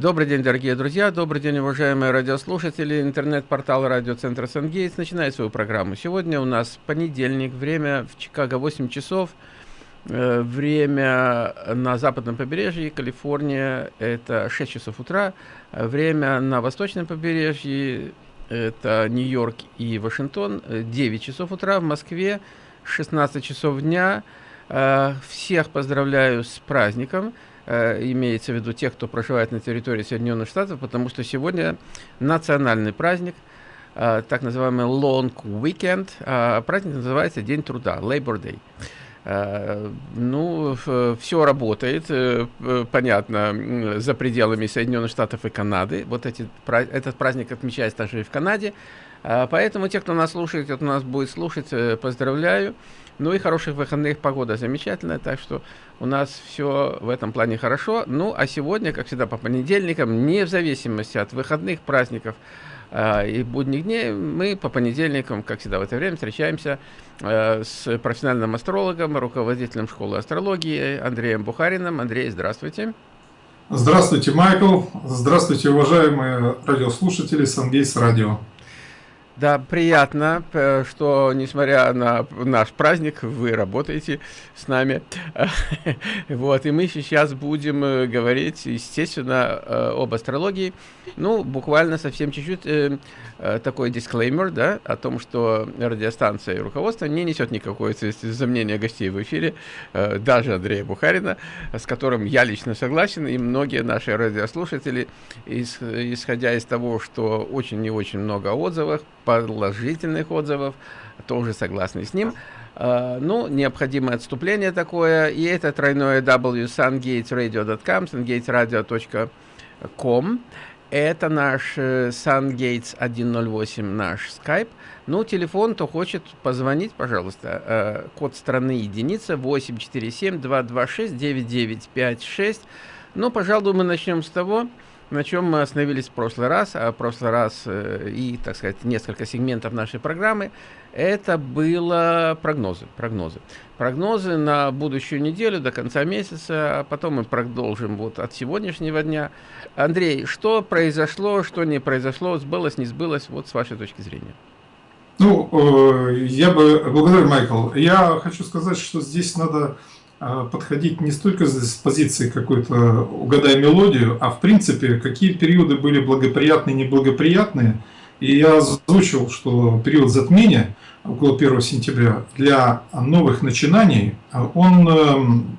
Добрый день, дорогие друзья, добрый день, уважаемые радиослушатели. Интернет-портал радиоцентра Сангейтс начинает свою программу. Сегодня у нас понедельник, время в Чикаго 8 часов. Э, время на западном побережье, Калифорния, это 6 часов утра. Время на восточном побережье, это Нью-Йорк и Вашингтон, 9 часов утра. В Москве 16 часов дня. Э, всех поздравляю с праздником. Э, имеется в виду тех, кто проживает на территории Соединенных Штатов, потому что сегодня национальный праздник, э, так называемый Long Weekend. А праздник называется День труда, Labor Day. Э, ну, все работает, понятно, за пределами Соединенных Штатов и Канады. Вот эти, этот праздник отмечается также и в Канаде. Поэтому те, кто нас слушает, кто нас будет слушать, поздравляю. Ну и хороших выходных, погода замечательная, так что у нас все в этом плане хорошо. Ну а сегодня, как всегда, по понедельникам, не в зависимости от выходных, праздников э, и будних дней, мы по понедельникам, как всегда в это время, встречаемся э, с профессиональным астрологом, руководителем школы астрологии Андреем Бухариным. Андрей, здравствуйте. Здравствуйте, Майкл. Здравствуйте, уважаемые радиослушатели Сангейс Радио. Да, приятно, что несмотря на наш праздник, вы работаете с нами. Вот, и мы сейчас будем э, говорить, естественно, э, об астрологии. Ну, буквально совсем чуть-чуть э, такой дисклеймер, да, о том, что радиостанция и руководство не несет никакой за мнения гостей в эфире, даже Андрея Бухарина, с которым я лично согласен, и многие наши радиослушатели, исходя из того, что очень и очень много отзывов, положительных отзывов, тоже согласны с ним. Uh, ну, необходимое отступление такое, и это тройное w sungatesradio.com, sungatesradio.com. Это наш uh, Sungates 108, наш Skype. Ну, телефон, кто хочет позвонить, пожалуйста. Uh, код страны единица 847-226-9956. Ну, пожалуй, мы начнем с того, на чем мы остановились в прошлый раз, а в прошлый раз э, и, так сказать, несколько сегментов нашей программы, это было прогнозы, прогнозы. Прогнозы на будущую неделю, до конца месяца, а потом мы продолжим вот от сегодняшнего дня. Андрей, что произошло, что не произошло, сбылось, не сбылось, вот с вашей точки зрения? Ну, э, я бы, благодарю, Майкл, я хочу сказать, что здесь надо подходить не столько с позиции какой-то угадай мелодию, а в принципе, какие периоды были благоприятные и неблагоприятные. И я озвучил, что период затмения около 1 сентября для новых начинаний, он эм,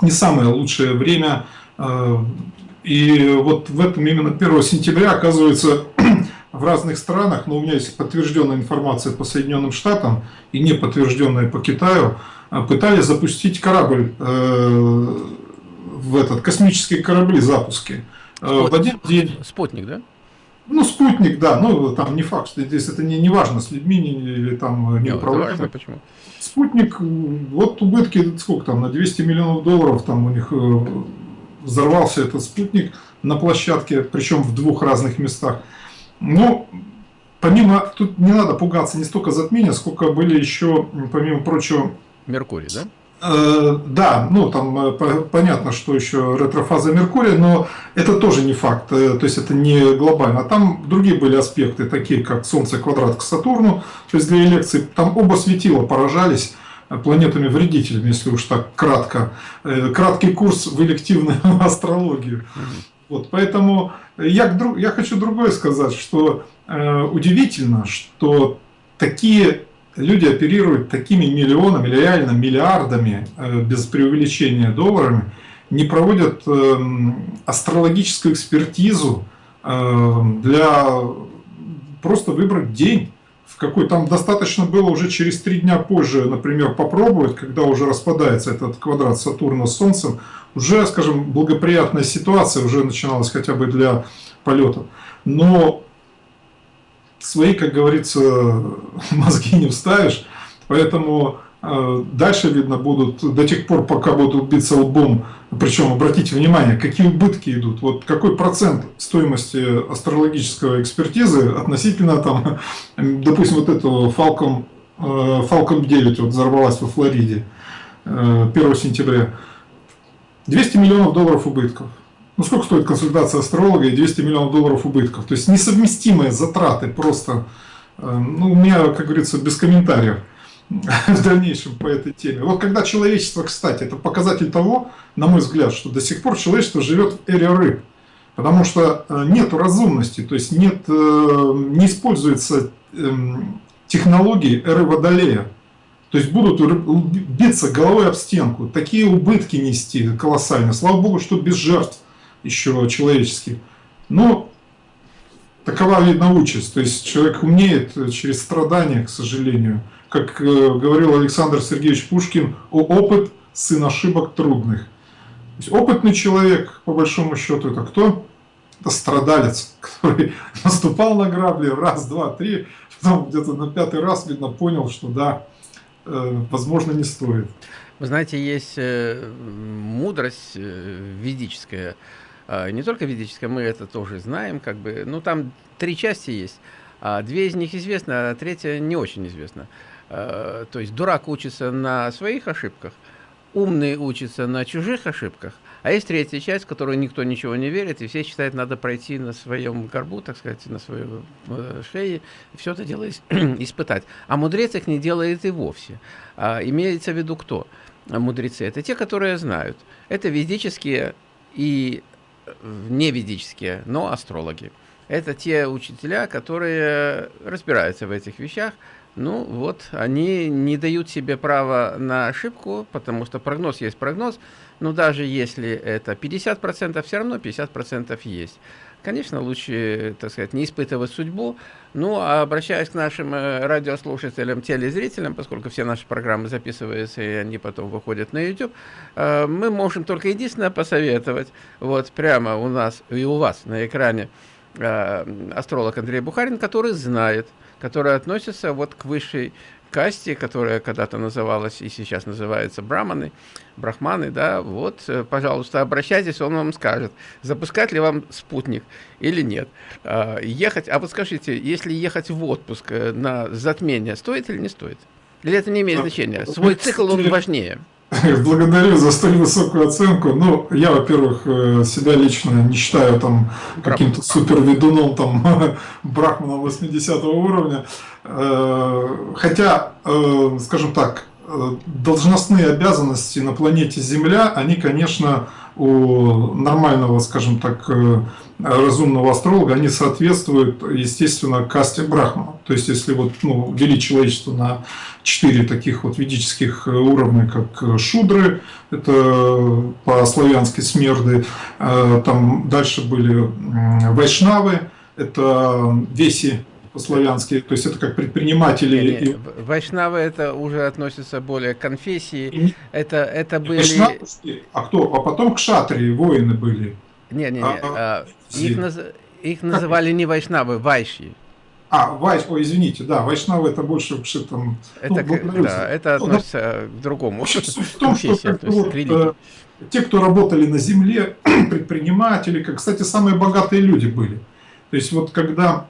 не самое лучшее время. Э, и вот в этом именно 1 сентября, оказывается, в разных странах, но у меня есть подтвержденная информация по Соединенным Штатам и не подтвержденная по Китаю, а, пытались запустить корабль э, в этот космические корабли запуски. Э, Спут... В один день. Спутник, да? Ну, спутник, да, ну там не факт, что здесь это не, не важно, с людьми не, или там не управляемо. Почему? Спутник, вот убытки, сколько там, на 200 миллионов долларов там у них э, взорвался этот спутник на площадке, причем в двух разных местах. Ну, помимо, тут не надо пугаться не столько затмения, сколько были еще, помимо прочего, Меркурий, да? Э, да, ну там э, понятно, что еще ретрофаза Меркурия, но это тоже не факт, э, то есть это не глобально. Там другие были аспекты, такие как Солнце квадрат к Сатурну, то есть для лекций там оба светила поражались планетами-вредителями, если уж так кратко. Краткий курс в элективную астрологию. Вот, поэтому я, я хочу другое сказать, что э, удивительно, что такие люди оперируют такими миллионами, реально миллиардами, э, без преувеличения долларами, не проводят эм, астрологическую экспертизу эм, для просто выбрать день, в какой там достаточно было уже через три дня позже, например, попробовать, когда уже распадается этот квадрат Сатурна с Солнцем, уже, скажем, благоприятная ситуация уже начиналась хотя бы для полетов. Но свои, как говорится, мозги не вставишь. Поэтому э, дальше, видно, будут до тех пор, пока будут биться лбом. Причем, обратите внимание, какие убытки идут. Вот какой процент стоимости астрологического экспертизы относительно, там, допустим, вот этого Falcon, э, Falcon 9 вот взорвалась во Флориде 1 э, сентября. 200 миллионов долларов убытков. Ну сколько стоит консультация астролога и 200 миллионов долларов убытков. То есть несовместимые затраты просто, э, ну у меня, как говорится, без комментариев в дальнейшем по этой теме. Вот когда человечество, кстати, это показатель того, на мой взгляд, что до сих пор человечество живет в эре рыб. Потому что э, нет разумности, то есть нет, э, не используется эм, технологии эры Водолея. То есть будут биться головой об стенку, такие убытки нести колоссальные. Слава Богу, что без жертв еще человеческих. Но такова, видно, участь. То есть человек умеет через страдания, к сожалению. Как э, говорил Александр Сергеевич Пушкин, о опыт сын ошибок трудных. То есть опытный человек, по большому счету, это кто? Это страдалец, который наступал на грабли раз, два, три, потом где-то на пятый раз, видно, понял, что да, э, возможно, не стоит. Вы знаете, есть э, мудрость ведическая, не только ведическая, мы это тоже знаем, как бы, ну там три части есть, а две из них известны, а третья не очень известна. А, то есть дурак учится на своих ошибках, умный учится на чужих ошибках, а есть третья часть, в которую никто ничего не верит, и все считают, надо пройти на своем горбу, так сказать, на своей э, шее, все это дело испытать. А мудрец их не делает и вовсе. А имеется в виду кто? Мудрецы – это те, которые знают. Это ведические и не ведические, но астрологи. Это те учителя, которые разбираются в этих вещах. Ну вот, они не дают себе права на ошибку, потому что прогноз есть прогноз. Но даже если это 50%, все равно 50% есть. Конечно, лучше, так сказать, не испытывать судьбу. Ну, а обращаясь к нашим э, радиослушателям, телезрителям, поскольку все наши программы записываются, и они потом выходят на YouTube, э, мы можем только единственное посоветовать, вот прямо у нас и у вас на экране, э, астролог Андрей Бухарин, который знает, который относится вот к высшей касте, которая когда-то называлась и сейчас называется браманы, брахманы, да, вот, э, пожалуйста, обращайтесь, он вам скажет, запускать ли вам спутник или нет. А, ехать, а вот скажите, если ехать в отпуск э, на затмение, стоит или не стоит? Или это не имеет значения? Свой цикл, он важнее. Благодарю за столь высокую оценку. Ну, я, во-первых, э, себя лично не считаю там каким-то супер ведуном, там, брахманом 80 уровня. Э, хотя, э, скажем так, должностные обязанности на планете Земля, они, конечно, у нормального, скажем так, разумного астролога, они соответствуют, естественно, касте Брахмана. То есть, если вот, ну, делить человечество на четыре таких вот ведических уровня, как Шудры, это по-славянски смерды, э, там дальше были Вайшнавы, это Веси по-славянски, то есть это как предприниматели. Не, не, Вайшнавы это уже относится более к конфессии, и, это, это были... Вайшнавы, а кто? А потом к шатрии воины были. Не, не, не. А, а, их, наз... их называли не вайшнавы, вайши. А, вайш, ой, извините, да, вайшнавы это больше что там. Это, ну, да, это ну, относится ну, к другому. В суть в том, что как, вот, э, те, кто работали на земле, предприниматели, как, кстати, самые богатые люди были. То есть вот когда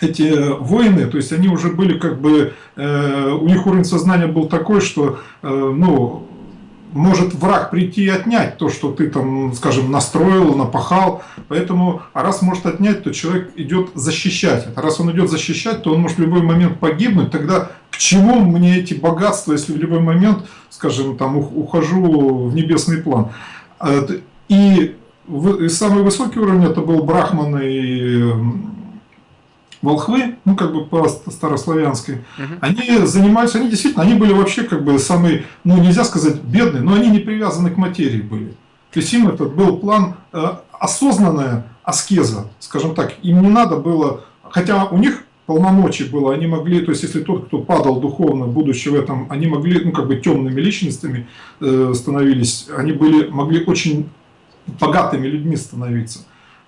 эти воины, то есть они уже были как бы, э, у них уровень сознания был такой, что, э, ну, может враг прийти и отнять то, что ты там, скажем, настроил, напахал. Поэтому, а раз может отнять, то человек идет защищать. А раз он идет защищать, то он может в любой момент погибнуть. Тогда к чему мне эти богатства, если в любой момент, скажем, там ухожу в небесный план? А, и самый высокий уровень это был Брахман и волхвы, ну как бы по старославянской, угу. они занимались, они действительно, они были вообще как бы самые, ну нельзя сказать бедные, но они не привязаны к материи были. То есть им этот был план э, осознанная аскеза, скажем так, им не надо было, хотя у них полномочий было, они могли, то есть если тот, кто падал духовно, будучи в этом, они могли, ну как бы темными личностями э, становились, они были, могли очень богатыми людьми становиться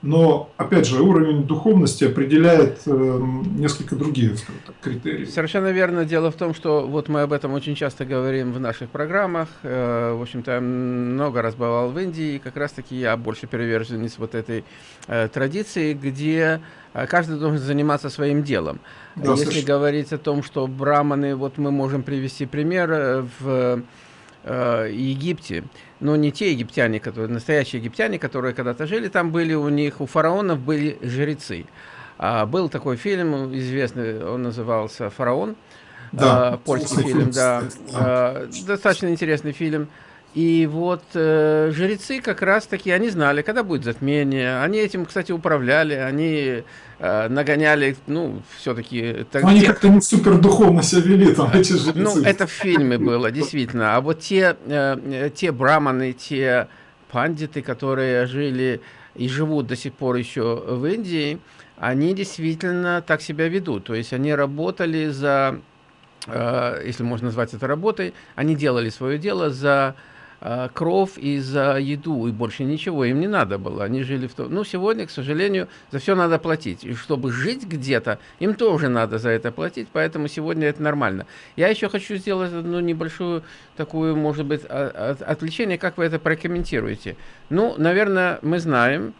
но, опять же, уровень духовности определяет э, несколько другие так, критерии. Совершенно верно. Дело в том, что вот мы об этом очень часто говорим в наших программах. Э, в общем-то, много раз бывал в Индии, и как раз-таки я больше приверженец вот этой э, традиции, где э, каждый должен заниматься своим делом. Да, Если слышь. говорить о том, что браманы, вот мы можем привести пример, э, в э, Египте, но не те египтяне, которые настоящие египтяне, которые когда-то жили там, были у них у фараонов были жрецы. А, был такой фильм известный, он назывался «Фараон», да, а, польский фильм, да, а, достаточно интересный фильм. И вот э, жрецы как раз-таки, они знали, когда будет затмение. Они этим, кстати, управляли, они э, нагоняли, ну, все-таки... Они те... как-то не супер духовно себя вели, там, эти жрецы. Ну, это в фильме было, действительно. А вот те, э, те браманы, те пандиты, которые жили и живут до сих пор еще в Индии, они действительно так себя ведут. То есть они работали за, э, если можно назвать это работой, они делали свое дело за кров и за еду, и больше ничего им не надо было. Они жили в том... Ну, сегодня, к сожалению, за все надо платить. И чтобы жить где-то, им тоже надо за это платить, поэтому сегодня это нормально. Я еще хочу сделать одну небольшую такую, может быть, отвлечение, как вы это прокомментируете. Ну, наверное, мы знаем,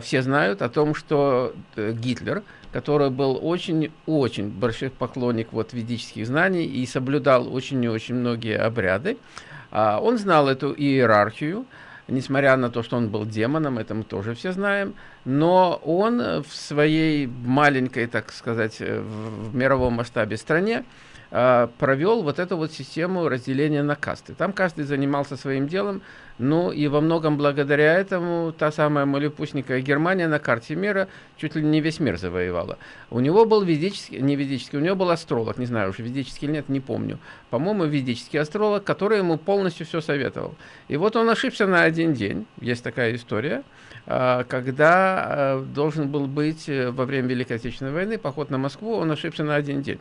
все знают о том, что э, Гитлер, который был очень-очень большой поклонник вот ведических знаний и соблюдал очень и очень многие обряды, а, он знал эту иерархию, несмотря на то, что он был демоном, это мы тоже все знаем, но он в своей маленькой, так сказать, э, в мировом масштабе стране а, провел вот эту вот систему разделения на касты. Там каждый занимался своим делом, ну и во многом благодаря этому та самая малепустненькая Германия на карте мира чуть ли не весь мир завоевала. У него был ведический, не ведический, у него был астролог, не знаю, уже ведический или нет, не помню. По-моему, ведический астролог, который ему полностью все советовал. И вот он ошибся на один день, есть такая история, а, когда а, должен был быть э, во время Великой Отечественной войны поход на Москву, он ошибся на один день.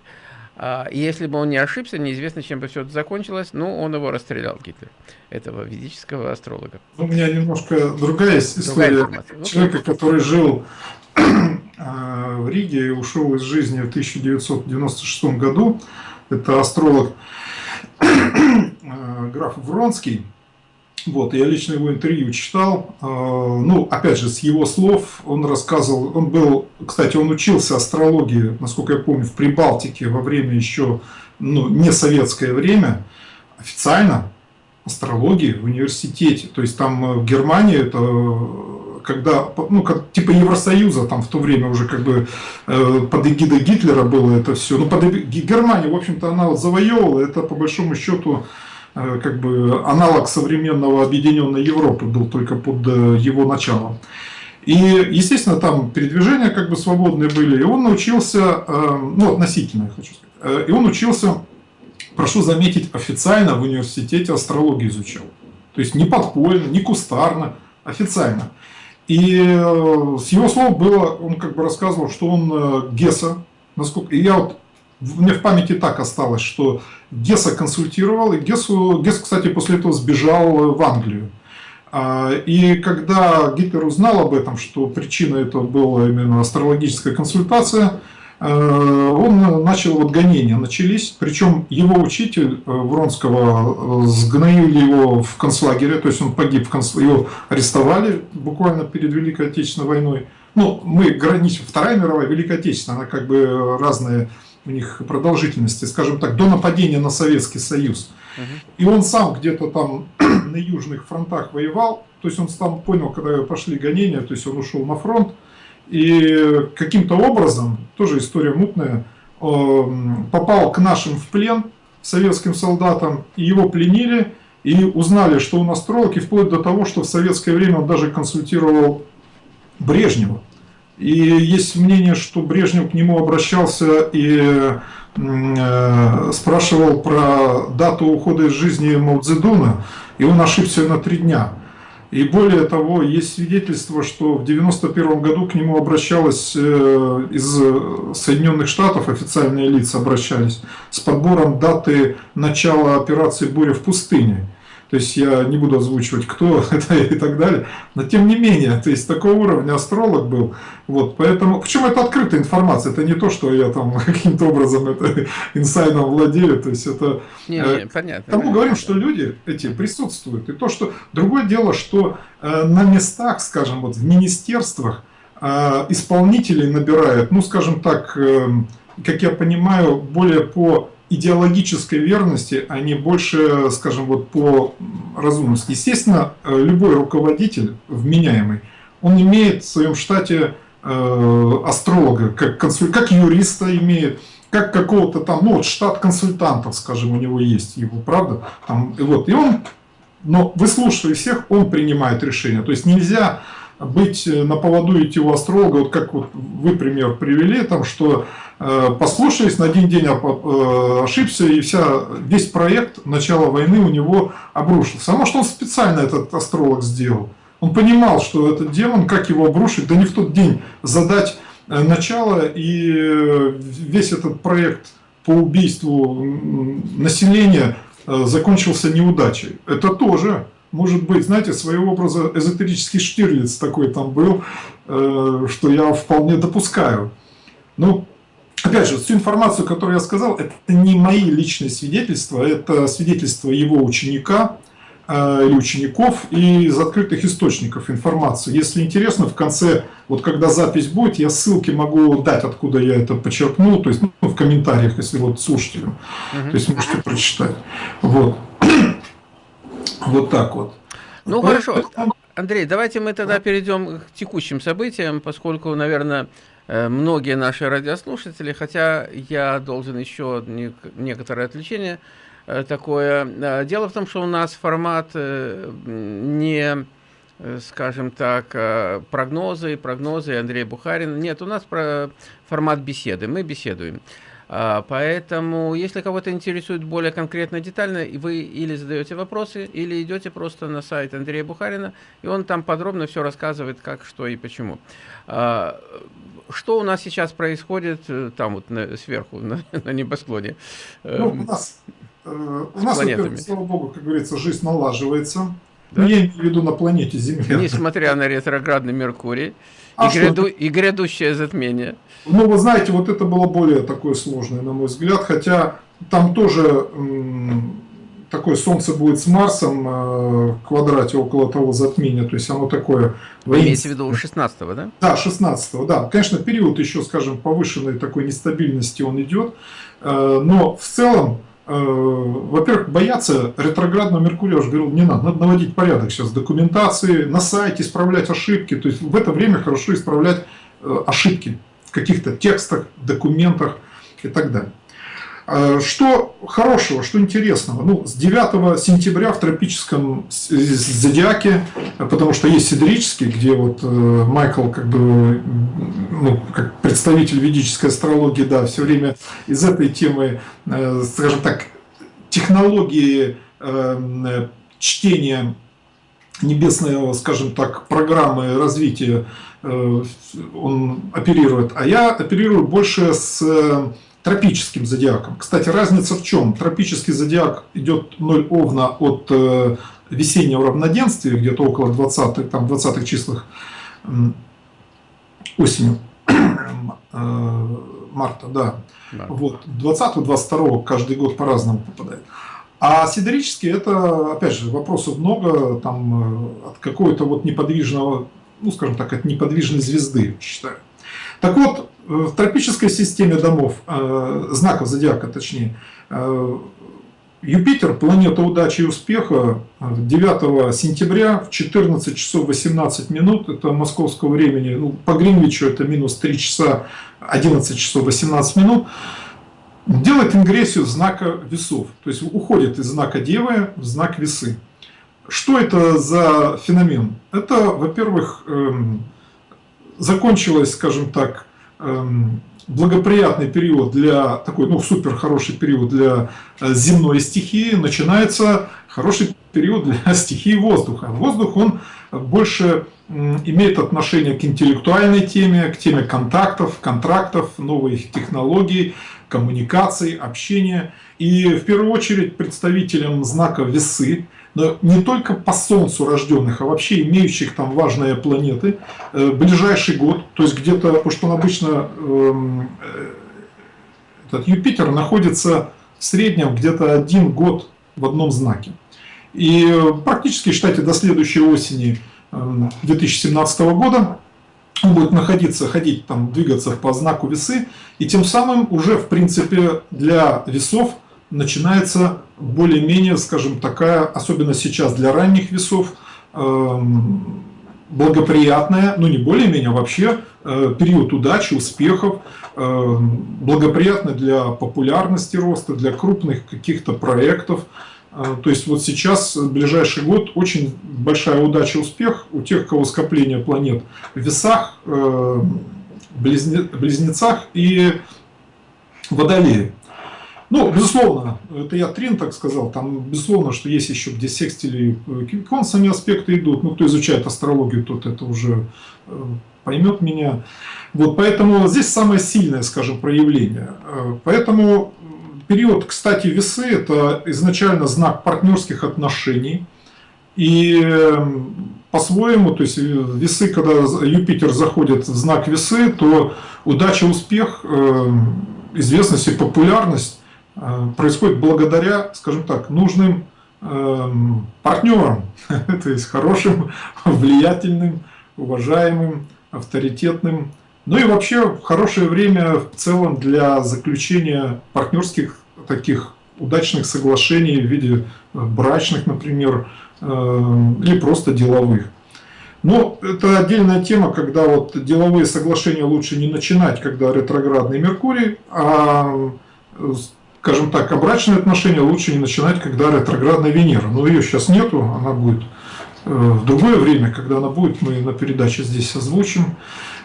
А, и если бы он не ошибся, неизвестно, чем бы все это закончилось, но он его расстрелял, Гитлер, этого ведического астролога. У меня немножко другая история другая человека, который жил а, в Риге и ушел из жизни в 1996 году. Это астролог а, граф Вронский. Вот, я лично его интервью читал. А, ну, опять же, с его слов он рассказывал, он был, кстати, он учился астрологии, насколько я помню, в Прибалтике во время еще, ну, не советское время, официально астрологии в университете. То есть там э, в Германии это когда, ну, как, типа Евросоюза, там в то время уже как бы э, под эгидой Гитлера было это все. Ну, под Германия, в общем-то, она завоевывала, это по большому счету Э, как бы аналог современного объединенной Европы был только под э, его началом. И, естественно, там передвижения как бы свободные были, и он научился, э, ну, относительно, я хочу сказать, и он учился, прошу заметить, официально в университете астрологию изучал. То есть не подпольно, не кустарно, официально. И с его слов было, он как бы рассказывал, что он Гесса, насколько, и я вот мне в памяти так осталось, что Гесса консультировал, и Гессу, Гесс, кстати, после этого сбежал в Англию. А, и когда Гитлер узнал об этом, что причина этого была именно астрологическая консультация, э, он начал, вот гонения начались, причем его учитель э, Вронского э, сгноили его в концлагере, то есть он погиб в концлагере, его арестовали буквально перед Великой Отечественной войной. Ну, мы граничим, Вторая мировая, Великая Отечественная, она как бы разные у них продолжительности, скажем так, до нападения на Советский Союз. И он сам где-то там на южных фронтах воевал, то есть он там понял, когда пошли гонения, то есть он ушел на фронт, и каким-то образом, тоже история мутная, попал к нашим в плен, советским солдатам, и его пленили, и узнали, что он астролог, и вплоть до того, что в советское время он даже консультировал Брежнева. И есть мнение, что Брежнев к нему обращался и э, спрашивал про дату ухода из жизни Маудзедуна, и он ошибся на три дня. И более того, есть свидетельство, что в 1991 году к нему обращалась э, из Соединенных Штатов, официальные лица обращались, с подбором даты начала операции «Буря в пустыне». То есть я не буду озвучивать, кто это и так далее. Но тем не менее, то есть такого уровня астролог был. Вот, поэтому, причем это открытая информация, это не то, что я там каким-то образом это инсайдом владею. То есть это... Не, не, э, понятно. Тому говорим, что люди эти присутствуют. И то, что... Другое дело, что э, на местах, скажем, вот в министерствах э, исполнителей набирают, ну, скажем так, как я понимаю, более по идеологической верности, а не больше, скажем, вот по разумности. Естественно, э, любой руководитель вменяемый, он имеет в своем штате э, астролога, как, консуль... как юриста имеет, как какого-то там, ну вот штат консультантов, скажем, у него есть его, правда? Там, и вот, и он, но выслушивая всех, он принимает решение. То есть нельзя быть э, на поводу идти у астролога, вот как вот вы пример привели, там, что э, послушались, на один день э, ошибся, и вся, весь проект начала войны у него обрушился. А может он специально этот астролог сделал? Он понимал, что этот демон, как его обрушить, да не в тот день задать начало, и весь этот проект по убийству населения закончился неудачей. Это тоже может быть, знаете, своего образа эзотерический Штирлиц такой там был, э, что я вполне допускаю. Ну, опять же, всю информацию, которую я сказал, это не мои личные свидетельства, это свидетельства его ученика э, или учеников и из открытых источников информации. Если интересно, в конце, вот когда запись будет, я ссылки могу дать, откуда я это почерпнул, то есть ну, в комментариях, если вот слушателям, угу. то есть можете прочитать. Вот. Вот так вот. Ну хорошо. Андрей, давайте мы тогда перейдем к текущим событиям, поскольку, наверное, э, многие наши радиослушатели, хотя я должен еще некоторое отвлечение э, такое. Э, дело в том, что у нас формат не, скажем так, прогнозы, прогнозы Андрея Бухарина. Нет, у нас формат беседы. Мы беседуем. А, поэтому, если кого-то интересует более конкретно, детально, вы или задаете вопросы, или идете просто на сайт Андрея Бухарина, и он там подробно все рассказывает, как, что и почему. А, что у нас сейчас происходит э, там вот на, сверху, на, на небосклоне? Ну, у нас, э, у нас слава богу, как говорится, жизнь налаживается. Да? Я имею в виду на планете Земля. Несмотря на ретроградный Меркурий а и, гряду, и грядущее затмение. Ну, вы знаете, вот это было более такое сложное, на мой взгляд, хотя там тоже такое Солнце будет с Марсом э, в квадрате около того затмения, то есть оно такое... Вы имеете в виду 16 да? Да, 16 да. Конечно, период еще, скажем, повышенной такой нестабильности он идет, э, но в целом, во-первых, бояться ретроградного Меркурия, я уже говорил, не надо, надо наводить порядок сейчас документации, на сайте исправлять ошибки, то есть в это время хорошо исправлять ошибки каких-то текстах, документах и так далее. А, что хорошего, что интересного? Ну, с 9 сентября в тропическом зодиаке, потому что есть сидерический, где вот э, Майкл, как бы, ну, как представитель ведической астрологии, да, все время из этой темы, э, скажем так, технологии э, чтения небесного, скажем так, программы развития Э, он оперирует, а я оперирую больше с э, тропическим зодиаком. Кстати, разница в чем? Тропический зодиак идет 0 овна от э, весеннего равноденствия, где-то около 20 там, 20 числах осенью, марта, да. да. Вот, 20-22 каждый год по-разному попадает. А сидерический это, опять же, вопросов много, там от какого-то вот неподвижного ну, скажем так, от неподвижной звезды, считаю. Так вот, э, в тропической системе домов, э, знаков зодиака точнее, э, Юпитер, планета удачи и успеха, 9 сентября в 14 часов 18 минут, это московского времени, ну, по Гринвичу это минус 3 часа 11 часов 18 минут, делает ингрессию знака весов, то есть уходит из знака Девы в знак весы. Что это за феномен? Это, во-первых, эм, закончилось, скажем так, благоприятный период для такой, ну, супер хороший период для э, земной стихии, начинается хороший период для стихии воздуха. Воздух, он больше имеет отношение к интеллектуальной теме, к теме контактов, контрактов, новых технологий, коммуникаций, общения. И в первую очередь представителям знака весы, не только по Солнцу рожденных, а вообще имеющих там важные планеты, э, ближайший год, то есть где-то, потому что он обычно, эм, э, этот Юпитер находится в среднем где-то один год в одном знаке. И практически, считайте, до следующей осени 2017 эм, года он будет находиться, ходить, там, двигаться по знаку весы, и тем самым уже, в принципе, для весов начинается более-менее, скажем, такая, особенно сейчас для ранних весов, эм, благоприятная, ну не более-менее, а вообще э, период удачи, успехов, э, благоприятный для популярности роста, для крупных каких-то проектов. Э, то есть вот сейчас, ближайший год, очень большая удача, успех у тех, кого скопление планет в весах, близнецах и водолее. Ну, безусловно, это я Трин так сказал, там, безусловно, что есть еще где секстили и сами аспекты идут, ну, кто изучает астрологию, тот это уже э, поймет меня. Вот, поэтому здесь самое сильное, скажем, проявление. Э, поэтому период, кстати, весы – это изначально знак партнерских отношений, и эм, по-своему, то есть весы, когда Юпитер заходит в знак весы, то удача, успех, эм, известность и популярность Э, происходит благодаря, скажем так, нужным эм, партнерам, то есть хорошим, влиятельным, уважаемым, авторитетным. Ну и вообще хорошее время в целом для заключения партнерских таких удачных соглашений в виде э, брачных, например, э, или просто деловых. Но это отдельная тема, когда вот деловые соглашения лучше не начинать, когда ретроградный Меркурий, а скажем так, а брачные отношения лучше не начинать, когда ретроградная Венера. Но ее сейчас нету, она будет э, в другое время, когда она будет, мы на передаче здесь озвучим.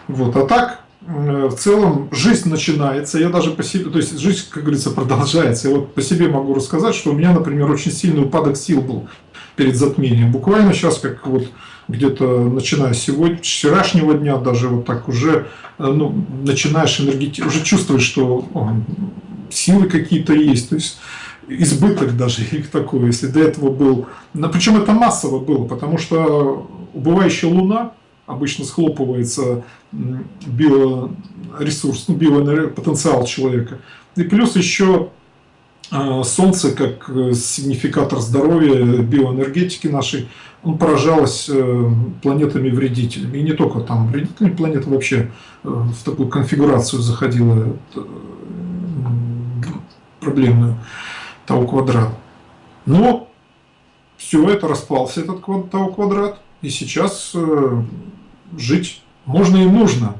Вот. А так, э, в целом, жизнь начинается, я даже по себе, то есть жизнь, как говорится, продолжается. Я вот по себе могу рассказать, что у меня, например, очень сильный упадок сил был перед затмением. Буквально сейчас, как вот где-то начиная сегодня, вчерашнего дня даже вот так уже э, ну, начинаешь энергетически, уже чувствуешь, что силы какие-то есть, то есть избыток даже их такой, если до этого был, причем это массово было, потому что убывающая Луна обычно схлопывается биоресурс, ну, биопотенциал человека, и плюс еще а, Солнце как э, сигнификатор здоровья, биоэнергетики нашей, он поражалось э, планетами-вредителями. И не только там вредительные планеты вообще э, в такую конфигурацию заходила проблемную Тау квадрат. Но все это распался, этот Тау квадрат, и сейчас э, жить можно и нужно.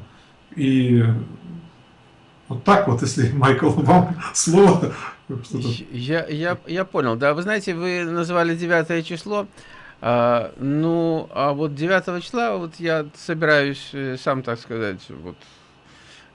И вот так вот, если, Майкл, вам слово. Я, я, я понял, да. Вы знаете, вы называли 9 число. А, ну, а вот 9 числа вот я собираюсь э, сам, так сказать, вот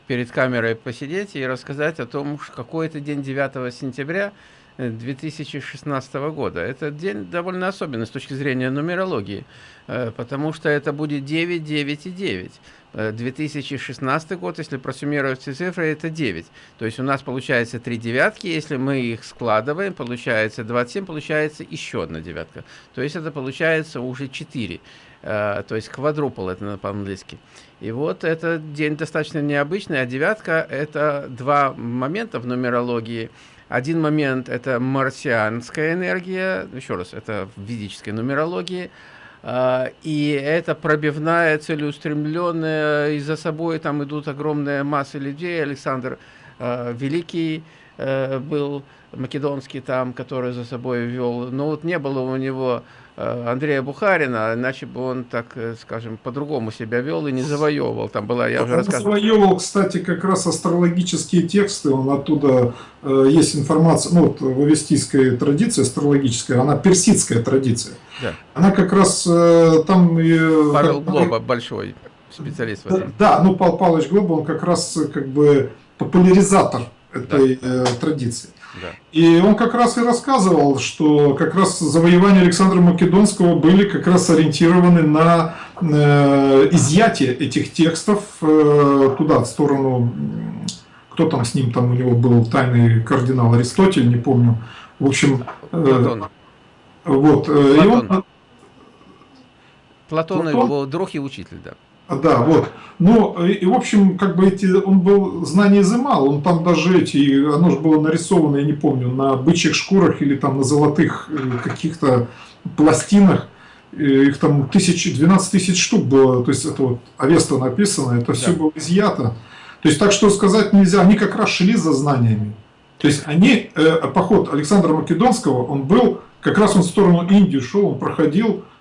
перед камерой посидеть и рассказать о том, какой это день 9 сентября 2016 э, года. Этот день довольно особенный с точки зрения нумерологии, э, потому что это будет 9, 9 и 9. 2016 год, если просуммировать все цифры, это 9. То есть у нас получается 3 девятки, если мы их складываем, получается 27, получается еще одна девятка. То есть это получается уже 4. Э, то есть квадрупл это по-английски. И вот этот день достаточно необычный, а девятка – это два момента в нумерологии. Один момент – это марсианская энергия, еще раз, это в ведической нумерологии, э, и это пробивная, целеустремленная, и за собой там идут огромная масса людей. Александр э, Великий был македонский там, который за собой вел, но вот не было у него Андрея Бухарина, иначе бы он, так э, скажем, по-другому себя вел и не завоевывал. Там была, я уже он рассказывал. завоевывал, кстати, как раз астрологические тексты, он оттуда э, есть информация, ну, вот вавестийская традиция астрологическая, она персидская традиция. Да. Она как раз э, там... Э, Павел Глоба, большой специалист в этом. Да, ну, Павел Павлович Глоба, он как раз как бы популяризатор этой да. э, традиции. И он как раз и рассказывал, что как раз завоевания Александра Македонского были как раз ориентированы на э, изъятие этих текстов э, туда, в сторону, кто там с ним, там у него был тайный кардинал Аристотель, не помню. В общем, э. Вот, э, Платон. И он, Платон, Платон его друг и учитель, да. Да, вот. Ну, и, в общем, как бы эти, он был, знания изымал, он там даже эти, оно же было нарисовано, я не помню, на бычьих шкурах или там на золотых э, каких-то пластинах, их там тысяч, 12 тысяч штук было, то есть это вот Авеста написано, это все было изъято. То есть так что сказать нельзя, они как раз шли за знаниями. То есть они, э, поход Александра Македонского, он был, как раз он в сторону Индии шел, он проходил, э,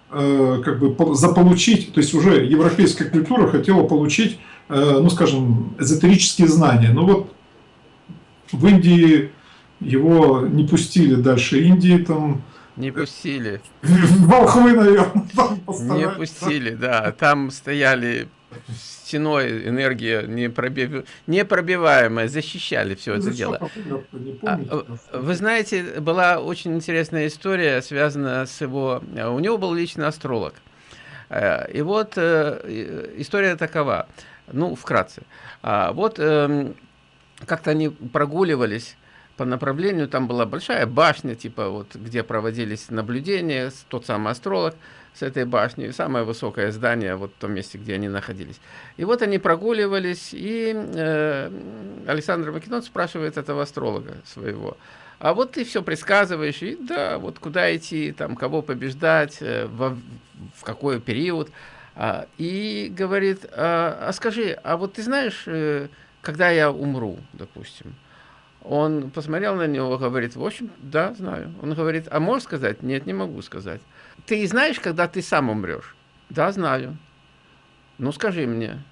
как бы заполучить, то есть уже европейская культура хотела получить, э, ну скажем, эзотерические знания. Ну вот в Индии его не пустили дальше Индии, там не пустили. Волхвы, наверное, там Не пустили, да. Там стояли стеной энергия непробив... непробиваемая, защищали все это дело. А, вы знаете, была очень интересная история, связанная с его... У него был личный астролог. Э, и вот э, история такова, ну, вкратце. А, вот эм, как-то они прогуливались по направлению, там была большая башня, типа вот, где проводились наблюдения, тот самый астролог с этой башни, самое высокое здание вот в том месте, где они находились. И вот они прогуливались, и э, Александр Македон спрашивает этого астролога своего, а вот ты все предсказываешь, и да, вот куда идти, там, кого побеждать, э, во, в какой период, а, и говорит, а, а скажи, а вот ты знаешь, э, когда я умру, допустим, он посмотрел на него, говорит, в общем, да, знаю. Он говорит, а можешь сказать? Нет, не могу сказать. Ты знаешь, когда ты сам умрешь? Да, знаю. Ну, скажи мне,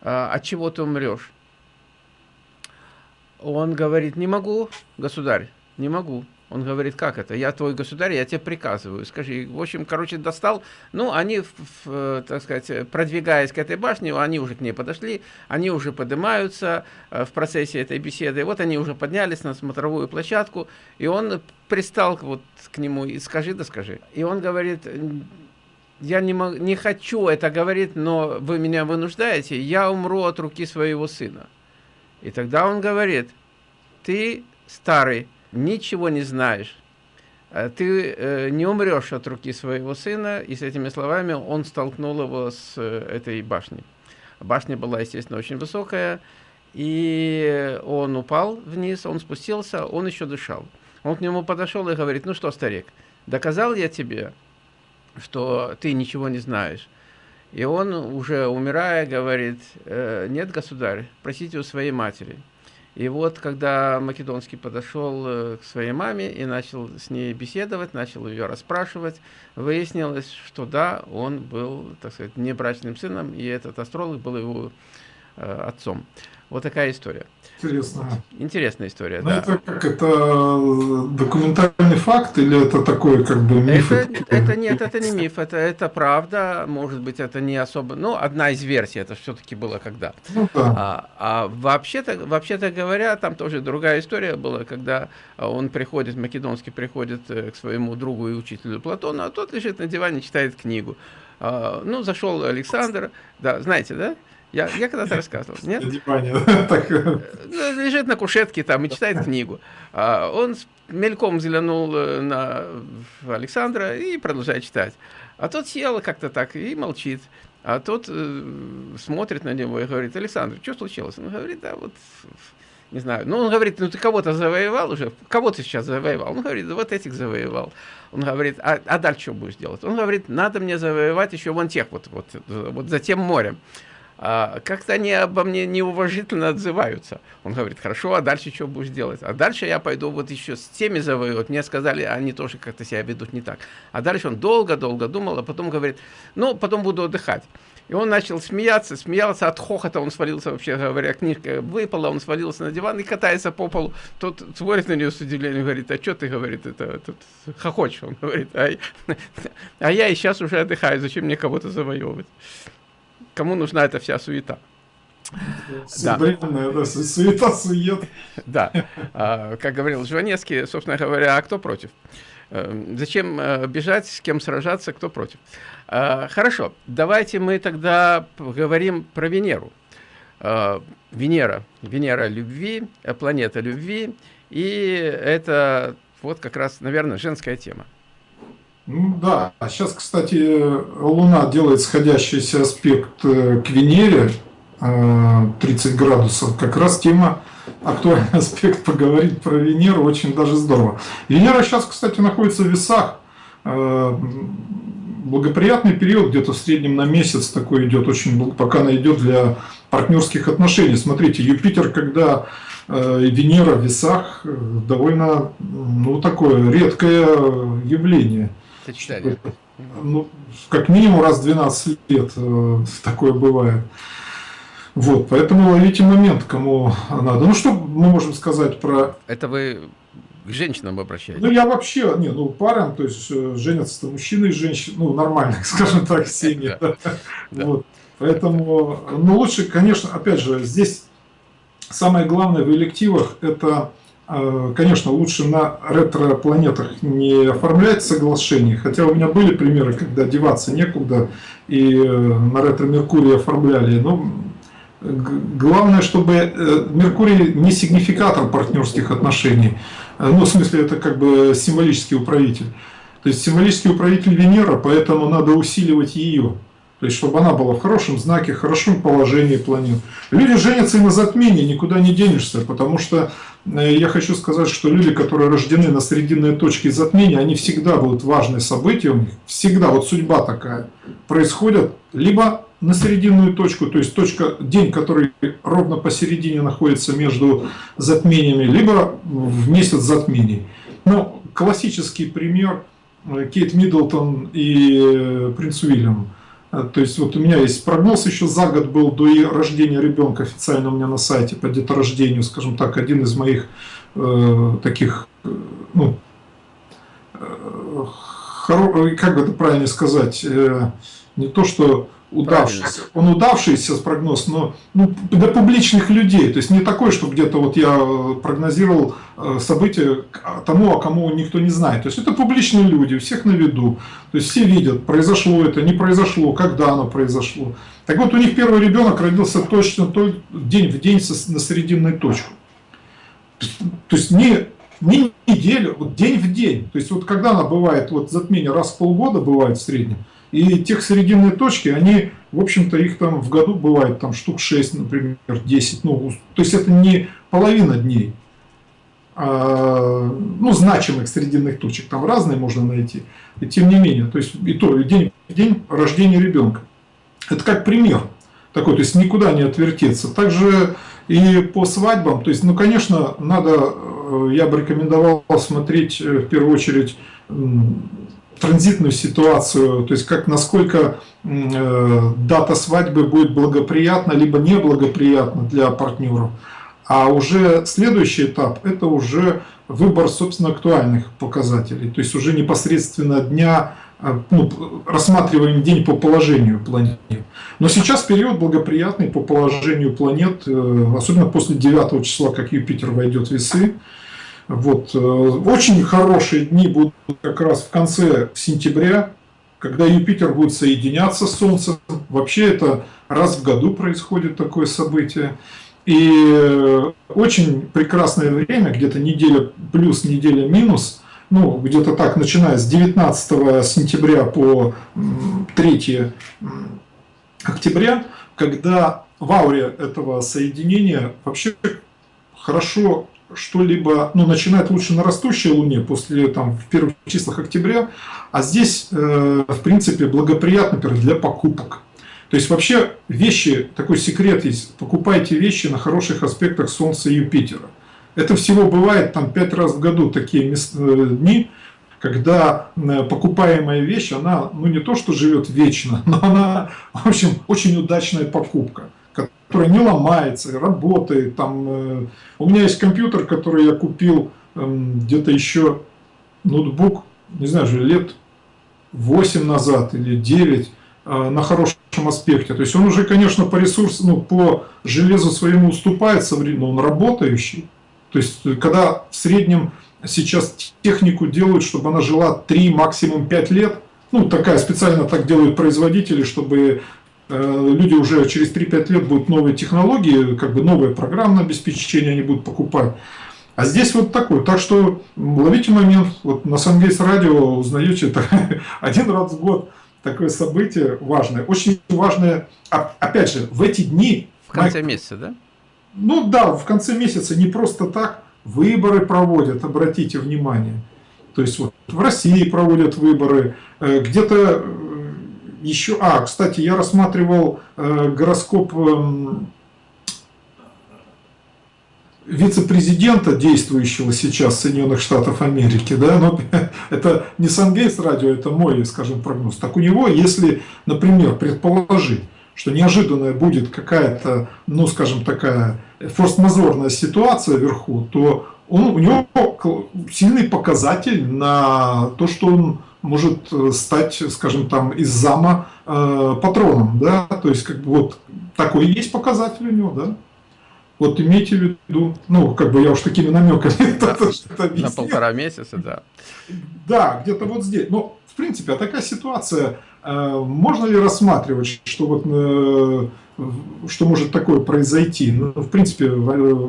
а, от чего ты умрешь? Он говорит, не могу, государь, не могу. Он говорит, как это? Я твой государь, я тебе приказываю. Скажи, в общем, короче, достал. Ну, они, в, в, так сказать, продвигаясь к этой башне, они уже к ней подошли, они уже поднимаются э, в процессе этой беседы. Вот они уже поднялись на смотровую площадку, и он пристал вот к нему и скажи, да скажи. И он говорит, я не, мог, не хочу это говорить, но вы меня вынуждаете, я умру от руки своего сына. И тогда он говорит, ты старый, ничего не знаешь, э, ты э, не умрешь от руки своего сына, и с этими словами он столкнул его с э, этой башней. Башня была, естественно, очень высокая, и он упал вниз, он спустился, он еще дышал. Он к нему подошел и говорит, ну что, старик, доказал я тебе, что ты ничего не знаешь. И он, уже умирая, говорит, нет, государь, просите у своей матери. И вот, когда Македонский подошел э, к своей маме и начал с ней беседовать, начал ее расспрашивать, выяснилось, что да, он был, так сказать, небрачным сыном, и этот астролог был его э, отцом. Вот такая история. Интересно. Интересная история, Но ну, да. Это как это э, документальный факт или это такой как бы миф? Это, это нет, это не миф, это, это правда, может быть, это не особо, ну, одна из версий, это все-таки было когда. Ну, да. А, а вообще-то, вообще-то говоря, там тоже другая история была, когда он приходит, Македонский приходит э, к своему другу и учителю Платону, а тот лежит на диване, читает книгу. А, ну, зашел Александр, да, знаете, да? Я, я когда-то рассказывал, нет? Ну, лежит на кушетке там и читает книгу. А он мельком взглянул э, на Александра и продолжает читать. А тот сел как-то так и молчит. А тот э, смотрит на него и говорит, Александр, что случилось? Он говорит, да вот, не знаю. Ну, он говорит, ну ты кого-то завоевал уже? Кого ты сейчас завоевал? Он говорит, вот этих завоевал. Он говорит, а, а дальше что будешь делать? Он говорит, надо мне завоевать еще вон тех вот, вот, вот за тем морем как-то они обо мне неуважительно отзываются. Он говорит, хорошо, а дальше что будешь делать? А дальше я пойду вот еще с теми завоевать. Мне сказали, они тоже как-то себя ведут не так. А дальше он долго-долго думал, а потом говорит, ну, потом буду отдыхать. И он начал смеяться, смеялся от хохота, он свалился, вообще говоря, книжка выпала, он свалился на диван и катается по полу. Тот смотрит на нее с удивлением, говорит, а что ты, говорит, это, тут хохочешь? Он говорит, а, а я и сейчас уже отдыхаю, зачем мне кого-то завоевывать? Кому нужна эта вся суета. Да. да, суета, сует. Да, а, как говорил Жванецкий, собственно говоря, а кто против? Э, зачем э, бежать, с кем сражаться, кто против? А, хорошо, давайте мы тогда поговорим про Венеру. А, Венера, Венера любви, э, планета любви, и это вот как раз, наверное, женская тема. Ну да, а сейчас, кстати, Луна делает сходящийся аспект э, к Венере, 30 э, градусов, как раз тема, актуальный аспект поговорить про Венеру, очень даже здорово. Венера сейчас, кстати, находится в весах, э, благоприятный период, где-то в среднем на месяц такой идет, очень, пока она идет для партнерских отношений. Смотрите, Юпитер, когда Венера в весах, довольно, ну, такое редкое явление. Сочетание. Ну, как минимум раз в 12 лет э, такое бывает. Вот, поэтому ловите момент, кому надо. Ну, что мы можем сказать про... Это вы к женщинам обращаетесь? Ну, я вообще, не, ну, парам, то есть э, женятся мужчины и женщины, ну, нормальных, скажем так, семьи. Вот. Поэтому, ну, лучше, конечно, опять же, здесь самое главное в элективах, это, конечно, лучше на ретро-планетах не оформлять соглашение, хотя у меня были примеры, когда деваться некуда, и э, на ретро-меркурии оформляли, но Главное, чтобы э, Меркурий не сигнификатор партнерских отношений. Э, ну, в смысле, это как бы символический управитель. То есть символический управитель Венера, поэтому надо усиливать ее. То есть, чтобы она была в хорошем знаке, в хорошем положении планет. Люди женятся и на затмении, никуда не денешься, потому что э, я хочу сказать, что люди, которые рождены на срединной точке затмения, они всегда будут важные события у них, всегда, вот судьба такая, происходят либо на серединную точку, то есть точка, день, который ровно посередине находится между затмениями, либо в месяц затмений. Ну, классический пример э, Кейт Миддлтон и э, принц Уильям. Э, то есть вот у меня есть прогноз еще за год был до рождения ребенка официально у меня на сайте по деторождению, скажем так, один из моих э, таких, ну, э, как бы это правильно сказать, э, не то что удавшийся. Он удавшийся прогноз, но ну, для публичных людей. То есть не такой, что где-то вот я э, прогнозировал э, события тому, о кому никто не знает. То есть это публичные люди, всех на виду. То есть все видят, произошло это, не произошло, когда оно произошло. Так вот, у них первый ребенок родился точно день в день на срединной точку. То есть не, не неделю, вот день в день. То есть вот когда она бывает, вот затмение раз в полгода бывает в среднем, и тех срединные точки, они, в общем-то, их там в году бывает там штук 6, например, 10. Ну, то есть это не половина дней. А, ну, значимых срединных точек. Там разные можно найти. И тем не менее, то есть и то, и день в день рождения ребенка. Это как пример такой, то есть никуда не отвертеться. Также и по свадьбам, то есть, ну, конечно, надо, э, я бы рекомендовал смотреть э, в первую очередь транзитную ситуацию, то есть как насколько э, дата свадьбы будет благоприятна либо неблагоприятна для партнеров. А уже следующий этап – это уже выбор, собственно, актуальных показателей. То есть уже непосредственно дня, э, ну, рассматриваем день по положению планет. Но сейчас период благоприятный по положению планет, э, особенно после 9 числа, как Юпитер войдет в весы. Вот. Э, очень хорошие дни будут как раз в конце сентября, когда Юпитер будет соединяться с Солнцем. Вообще это раз в году происходит такое событие. И э, очень прекрасное время, где-то неделя плюс, неделя минус, ну, где-то так, начиная с 19 сентября по 3 октября, когда в ауре этого соединения вообще хорошо что-либо, ну, начинает лучше на растущей Луне после, там, в первых числах октября, а здесь, э, в принципе, благоприятно, например, для покупок. То есть вообще вещи, такой секрет есть, покупайте вещи на хороших аспектах Солнца и Юпитера. Это всего бывает там пять раз в году такие э, дни, когда покупаемая вещь, она, ну не то что живет вечно, но она, в общем, очень удачная покупка которая не ломается, работает. Там, э, у меня есть компьютер, который я купил эм, где-то еще, ноутбук, не знаю, же лет 8 назад или 9 э, на хорошем аспекте. То есть он уже, конечно, по ресурсу, ну, по железу своему уступает современно, он работающий. То есть, когда в среднем сейчас технику делают, чтобы она жила 3, максимум 5 лет, ну, такая специально так делают производители, чтобы Э, люди уже через 3-5 лет будут новые технологии, как бы новое программное обеспечение они будут покупать. А здесь вот такой. Так что ловите момент. Вот на Сангейс радио узнаете это один раз в год такое событие важное. Очень важное, опять же, в эти дни... В конце месяца, да? Ну да, в конце месяца не просто так выборы проводят, обратите внимание. То есть вот в России проводят выборы, э, где-то еще... А, кстати, я рассматривал э, гороскоп э, вице-президента, действующего сейчас Соединенных Штатов Америки, да, но это не Сангейтс радио, это мой, скажем, прогноз. Так у него, если, например, предположить, что неожиданная будет какая-то, ну, скажем, такая форс-мажорная ситуация вверху, то он, у него сильный показатель на то, что он может э, стать, скажем, там, из зама э, патроном, да, то есть, как бы, вот, такой есть показатель у него, да. Вот имейте в виду, ну, как бы я уж такими намеками да, На полтора месяца, да. Да, где-то вот здесь. Но, в принципе, а такая ситуация, э, можно ли рассматривать, что вот, э, что может такое произойти? Ну, в принципе, э,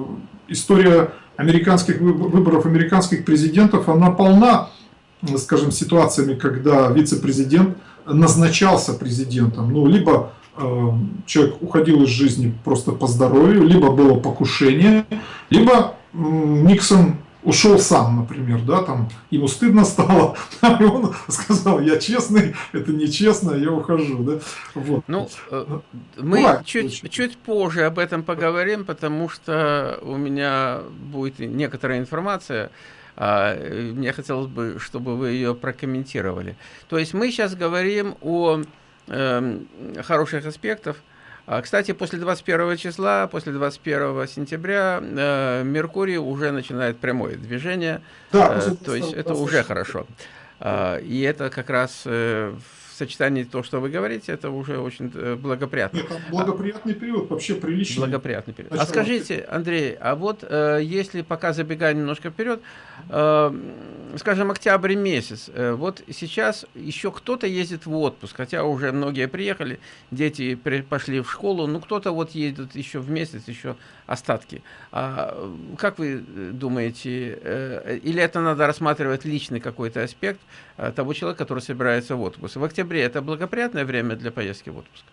история американских выборов американских президентов, она полна, скажем, ситуациями, когда вице-президент назначался президентом, ну, либо э, человек уходил из жизни просто по здоровью, либо было покушение, либо э, Никсон ушел сам, например, да, там ему стыдно стало, и он сказал, я честный, это нечестно, я ухожу, да. Вот. Ну, э, мы чуть, чуть позже об этом поговорим, потому что у меня будет некоторая информация, а, мне хотелось бы, чтобы вы ее прокомментировали. То есть мы сейчас говорим о э, хороших аспектах, а, кстати, после 21 числа, после 21 сентября э, Меркурий уже начинает прямое движение, да, э, то есть это уже хорошо. Э, и это как раз э, сочетании то, что вы говорите, это уже очень э, благоприятно. Нет, благоприятный период, вообще приличный. Благоприятный период. А скажите, Андрей, а вот э, если пока забегая немножко вперед, э, скажем, октябрь месяц, э, вот сейчас еще кто-то ездит в отпуск, хотя уже многие приехали, дети при, пошли в школу, ну кто-то вот едет еще в месяц, еще остатки. А, как вы думаете, э, или это надо рассматривать личный какой-то аспект э, того человека, который собирается в отпуск? В октябре это благоприятное время для поездки в отпуск?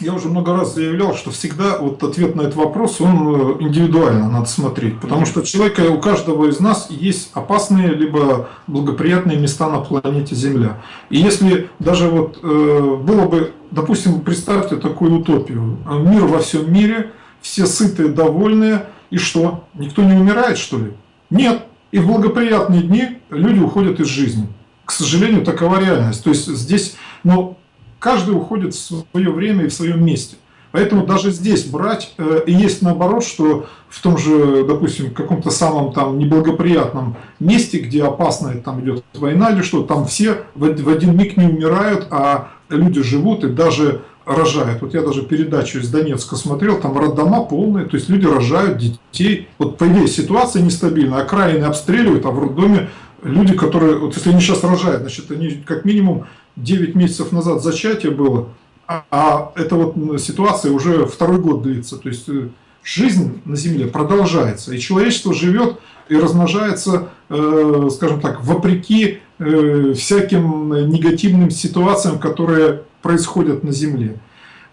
я уже много раз заявлял, что всегда вот ответ на этот вопрос, он э, индивидуально надо смотреть. Потому что человека, у каждого из нас есть опасные либо благоприятные места на планете Земля. И если даже вот э, было бы, допустим, представьте такую утопию. Мир во всем мире, все сытые, довольные, и что? Никто не умирает, что ли? Нет. И в благоприятные дни люди уходят из жизни. К сожалению, такова реальность. То есть здесь, но каждый уходит в свое время и в своем месте. Поэтому даже здесь брать, э, и есть наоборот, что в том же, допустим, каком-то самом там неблагоприятном месте, где опасная там идет война или что, там все в один миг не умирают, а люди живут и даже рожают. Вот я даже передачу из Донецка смотрел, там роддома полные, то есть люди рожают детей. Вот по идее ситуация нестабильная, окраины обстреливают, а в роддоме люди, которые, вот если они сейчас рожают, значит они как минимум 9 месяцев назад зачатие было, а, а эта вот ситуация уже второй год длится. То есть э, жизнь на Земле продолжается, и человечество живет и размножается, э, скажем так, вопреки э, всяким негативным ситуациям, которые происходят на Земле.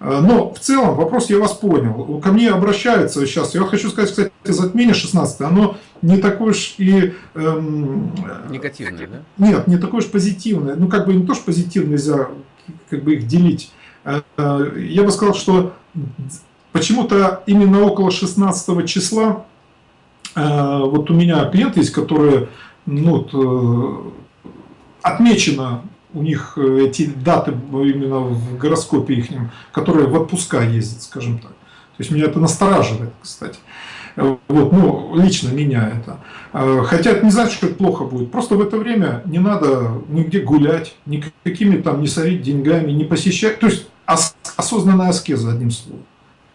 Э, но в целом вопрос я вас понял. Ко мне обращаются сейчас. Я хочу сказать, кстати, затмение 16 оно не такое уж и... Эм, Негативное, да? Нет, не такое уж позитивное. Ну, как бы не то, что позитивное, нельзя как бы их делить. Э, э, я бы сказал, что почему-то именно около 16 числа вот у меня клиенты есть, которые ну, отмечено у них э, эти даты именно в гороскопе их, которые в отпуска ездят, скажем так. То есть меня это настораживает, кстати. Э, вот, ну, лично меня это. Э, хотя это не значит, что это плохо будет. Просто в это время не надо нигде гулять, никакими там не сорить деньгами, не посещать. То есть осознанная аскеза, одним словом.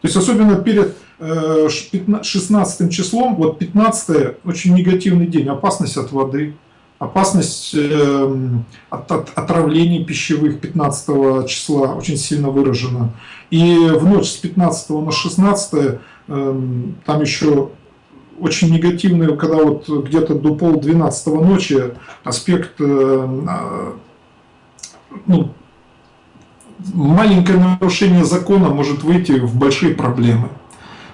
То есть особенно перед 16 числом, вот 15 очень негативный день, опасность от воды, Опасность эм, от, от отравлений пищевых 15 числа очень сильно выражена. И в ночь с 15 на 16 эм, там еще очень негативный, когда вот где-то до пол 12 ночи аспект а, ну, маленькое нарушение закона может выйти в большие проблемы.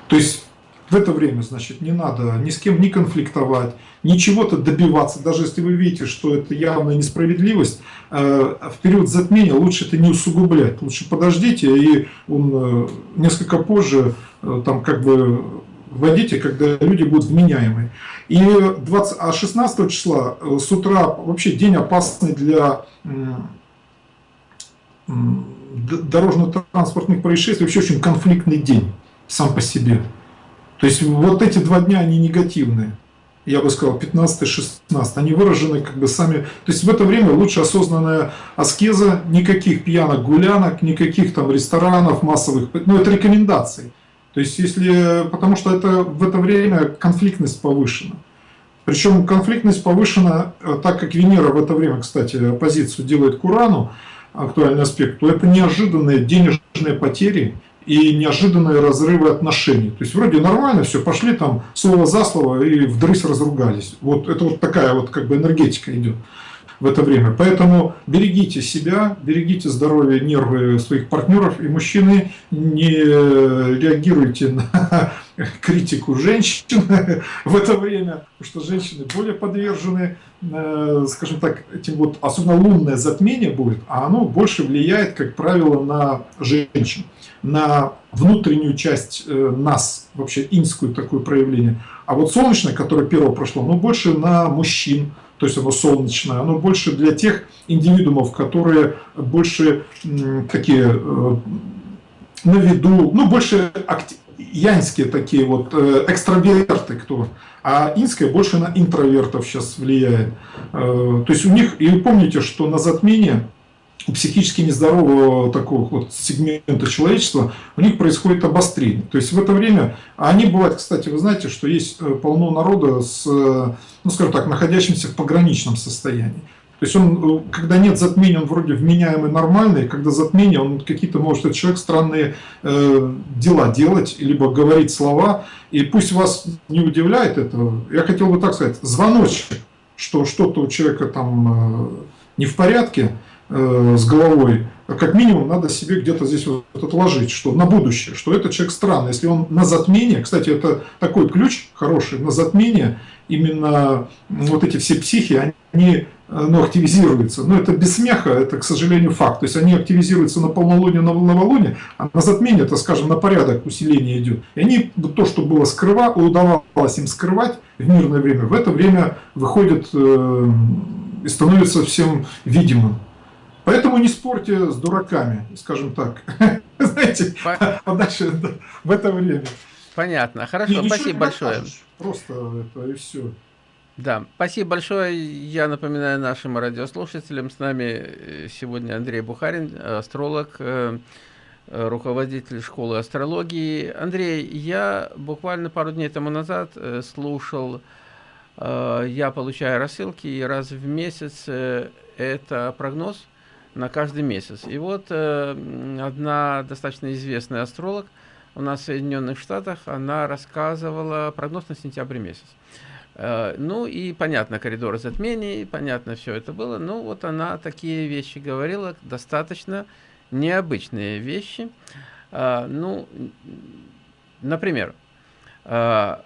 То есть В это время, значит, не надо ни с кем не конфликтовать, ничего-то добиваться, даже если вы видите, что это явная несправедливость, э, в период затмения лучше это не усугублять, лучше подождите, и он э, несколько позже э, там как бы вводите, когда люди будут вменяемые. И 20, а 16 числа с утра вообще день опасный для дорожно-транспортных происшествий, вообще очень конфликтный день сам по себе. То есть вот эти два дня, они негативные. Я бы сказал, 15-16, они выражены как бы сами... То есть в это время лучше осознанная аскеза, никаких пьянок, гулянок, никаких там ресторанов массовых, ну это рекомендации. То есть если... Потому что это в это время конфликтность повышена. Причем конфликтность повышена, э, так как Венера в это время, кстати, оппозицию делает к Урану, актуальный аспект, то это неожиданные денежные потери и неожиданные разрывы отношений. То есть вроде нормально, все, пошли там слово за слово и вдрызг разругались. Вот это вот такая вот как бы энергетика идет в это время. Поэтому берегите себя, берегите здоровье, нервы своих партнеров. И мужчины не реагируйте на критику женщин в это время, потому что женщины более подвержены, э, скажем так, этим вот, особенно лунное затмение будет, а оно больше влияет, как правило, на женщин, на внутреннюю часть э, нас, вообще инскую такое проявление. А вот солнечное, которое первое прошло, оно больше на мужчин, то есть оно солнечное, оно больше для тех индивидуумов, которые больше такие э, на виду, ну больше янские такие вот э, экстраверты, кто, а инская больше на интровертов сейчас влияет. То есть у них, и помните, что на затмение у психически нездорового такого вот сегмента человечества, у них происходит обострение. То есть в это время, а они бывают, кстати, вы знаете, что есть э, полно народа с, э, ну скажем так, находящимся в пограничном состоянии. То есть он, э, когда нет затмения, он вроде вменяемый, нормальный, когда затмение, он какие-то, может, этот человек странные э, дела делать, либо говорить слова, и пусть вас не удивляет это, я хотел бы так сказать, звоночек, что что-то у человека там э, не в порядке, Э, с головой, как минимум надо себе где-то здесь вот отложить, что на будущее, что этот человек странный. Если он на затмение, кстати, это такой ключ хороший, на затмение именно вот эти все психи, они э, ну, активизируются. Но это без смеха, это, к сожалению, факт. То есть они активизируются на полнолуние, на новолуние, а на затмение, это, скажем, на порядок усиления идет. И они, то, что было скрыва, удавалось им скрывать в мирное время, в это время выходит э, и становится всем видимым. Поэтому не спорьте с дураками, скажем так. Знаете, подальше в это время. Понятно. Хорошо, спасибо большое. Просто это и все. Да, спасибо большое. Я напоминаю нашим радиослушателям, с нами э, сегодня Андрей Бухарин, астролог, э, руководитель школы астрологии. Андрей, я буквально пару дней тому назад э, слушал, я получаю рассылки, и раз в месяц это прогноз на каждый месяц. И вот э, одна достаточно известная астролог у нас в Соединенных Штатах, она рассказывала прогноз на сентябрь месяц. Э, ну и понятно, коридоры затмений, понятно все это было. Ну вот она такие вещи говорила, достаточно необычные вещи. Э, ну, например, э,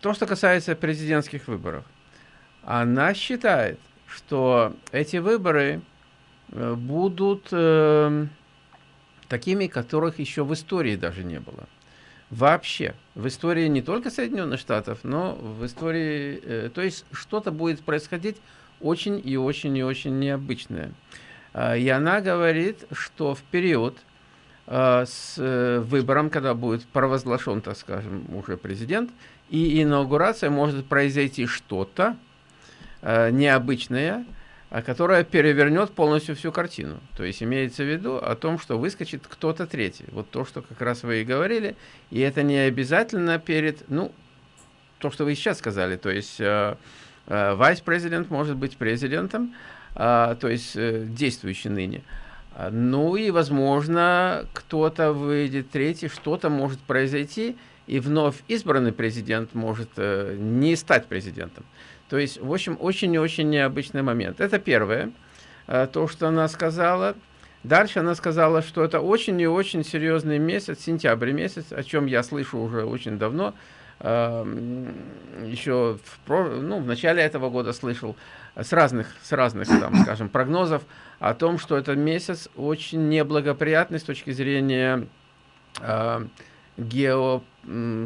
то, что касается президентских выборов. Она считает, что эти выборы будут э, такими, которых еще в истории даже не было. Вообще. В истории не только Соединенных Штатов, но в истории... Э, то есть что-то будет происходить очень и очень и очень необычное. Э, и она говорит, что в период э, с э, выбором, когда будет провозглашен, так скажем, уже президент, и инаугурация может произойти что-то э, необычное, которая перевернет полностью всю картину. То есть имеется в виду о том, что выскочит кто-то третий. Вот то, что как раз вы и говорили. И это не обязательно перед, ну, то, что вы сейчас сказали. То есть э, э, вайс-президент может быть президентом, э, то есть э, действующий ныне. Ну и, возможно, кто-то выйдет третий, что-то может произойти, и вновь избранный президент может э, не стать президентом. То есть, в общем, очень и очень необычный момент. Это первое, э, то, что она сказала. Дальше она сказала, что это очень и очень серьезный месяц, сентябрь месяц, о чем я слышу уже очень давно. э, еще в, ну, в начале этого года слышал с разных, с разных там, скажем, прогнозов о том, что этот месяц очень неблагоприятный с точки зрения э, гео,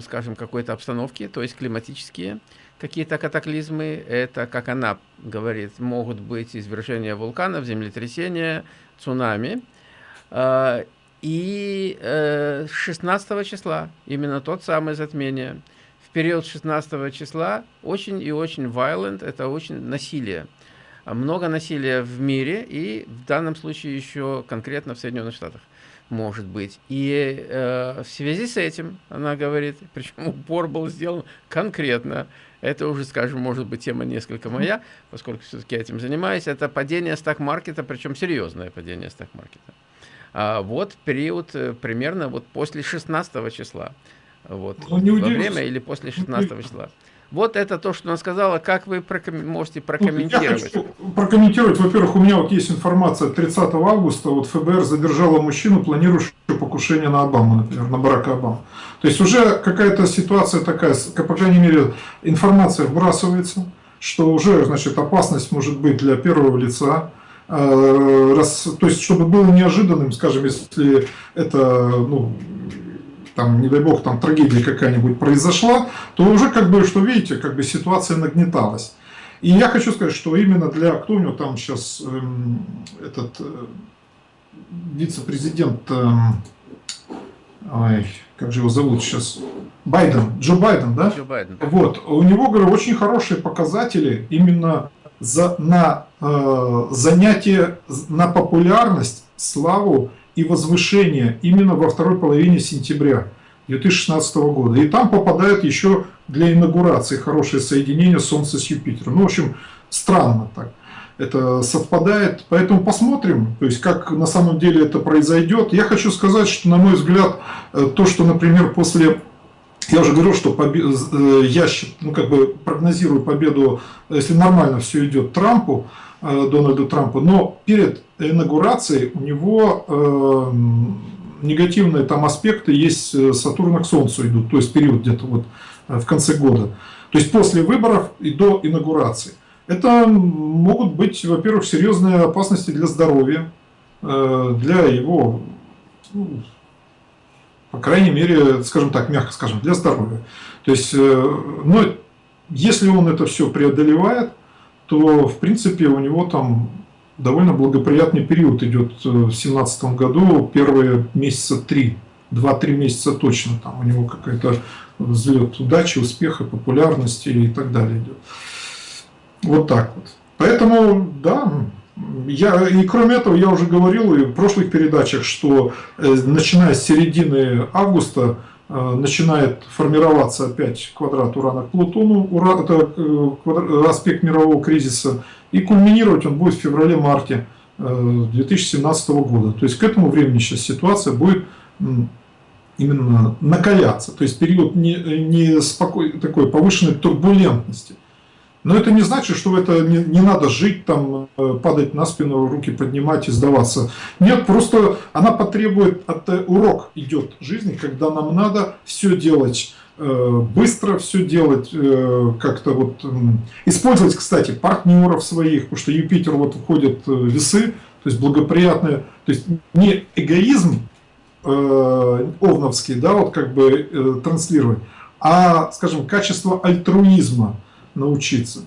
скажем, какой-то обстановки, то есть климатические какие-то катаклизмы. Это, как она говорит, могут быть извержения вулканов, землетрясения, цунами. Э, и 16 э, числа, именно тот самый затмение, в период 16 числа очень и очень violent, это очень насилие. Много насилия в мире и в данном случае еще конкретно в Соединенных Штатах может быть. И э, в связи с этим, она говорит, причем упор был сделан конкретно, это уже, скажем, может быть тема несколько моя, поскольку все-таки этим занимаюсь, это падение стак-маркета, причем серьезное падение стак-маркета. А вот период э, примерно вот после 16 числа. Вот, ну, во время или после 16 числа. Вот это то, что она сказала. Как вы проком... можете прокомментировать? Я хочу прокомментировать. Во-первых, у меня вот есть информация от 30 августа. Вот ФБР задержала мужчину, планирующего покушение на Обаму, например, на Барака Обаму. То есть уже какая-то ситуация такая, по крайней мере, информация вбрасывается, что уже, значит, опасность может быть для первого лица. Э, раз, то есть, чтобы было неожиданным, скажем, если это, ну, там, не дай бог, там трагедия какая-нибудь произошла, то уже как бы, что видите, как бы ситуация нагнеталась. И я хочу сказать, что именно для, кто у него там сейчас, эм, этот э, вице-президент, эм, ой, как же его зовут сейчас, Байден, Джо Байден, да? Джо Байден. Вот, у него, говорю, очень хорошие показатели именно за, на э, занятие, на популярность, славу и возвышение именно во второй половине сентября 2016 года. И там попадает еще для инаугурации хорошее соединение Солнца с Юпитером. Ну, в общем, странно так. Это совпадает, поэтому посмотрим, то есть как на самом деле это произойдет. Я хочу сказать, что на мой взгляд, э, то, что, например, после я уже говорил, что побед... Э, я ну, как бы прогнозирую победу, если нормально все идет, Трампу, Дональду Трампу, но перед инаугурацией у него э, негативные там аспекты есть э, Сатурна к Солнцу идут, то есть период где-то вот в конце года. То есть после выборов и до инаугурации. Это могут быть, во-первых, серьезные опасности для здоровья, для его ну, по крайней мере, скажем так, мягко скажем, для здоровья. То есть, э, ну, если он это все преодолевает, то, в принципе, у него там довольно благоприятный период идет э, в 2017 году, первые месяца три, два-три месяца точно, там у него какой-то взлет удачи, успеха, популярности и так далее идет. Вот так вот. Поэтому, да, я, и кроме этого, я уже говорил и в прошлых передачах, что э, начиная с середины августа начинает формироваться опять квадрат Урана к Плутону, Ура, это э, аспект мирового кризиса, и кульминировать он будет в феврале-марте 2017 года. То есть к этому времени сейчас ситуация будет именно накаляться, то есть период не, не спокой, такой повышенной турбулентности. Но это не значит, что это не, не надо жить, там, э, падать на спину, руки поднимать и сдаваться. Нет, просто она потребует, от, э, урок идет жизни, когда нам надо все делать э, быстро, все делать как-то вот... Использовать, кстати, партнеров своих, потому что Юпитер вот входит в весы, то есть благоприятные, то есть не эгоизм овновский, да, вот как бы транслировать, а, скажем, качество альтруизма – научиться.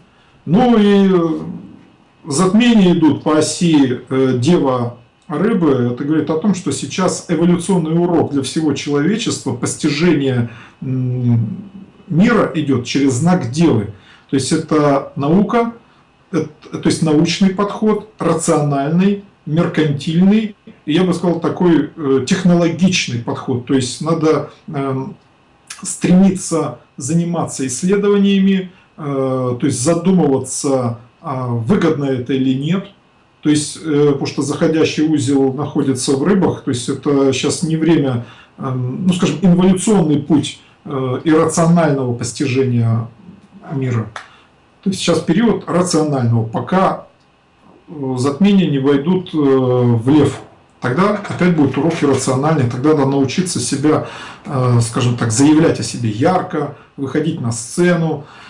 Ну и э, затмения идут по оси э, Дева рыбы. Это говорит о том, что сейчас эволюционный урок для всего человечества, постижение мира идет через знак Девы. То есть это наука, это, то есть научный подход, рациональный, меркантильный, я бы сказал такой э, технологичный подход. То есть надо эм, стремиться заниматься исследованиями, Э, то есть задумываться, а выгодно это или нет. То есть, э, потому что заходящий узел находится в рыбах, то есть это сейчас не время, эм, ну скажем, инволюционный путь э, иррационального постижения мира. То есть сейчас период рационального, пока затмения не войдут в лев. Тогда опять будет урок иррациональный, тогда надо научиться себя, э, скажем так, заявлять о себе ярко, выходить на сцену, э,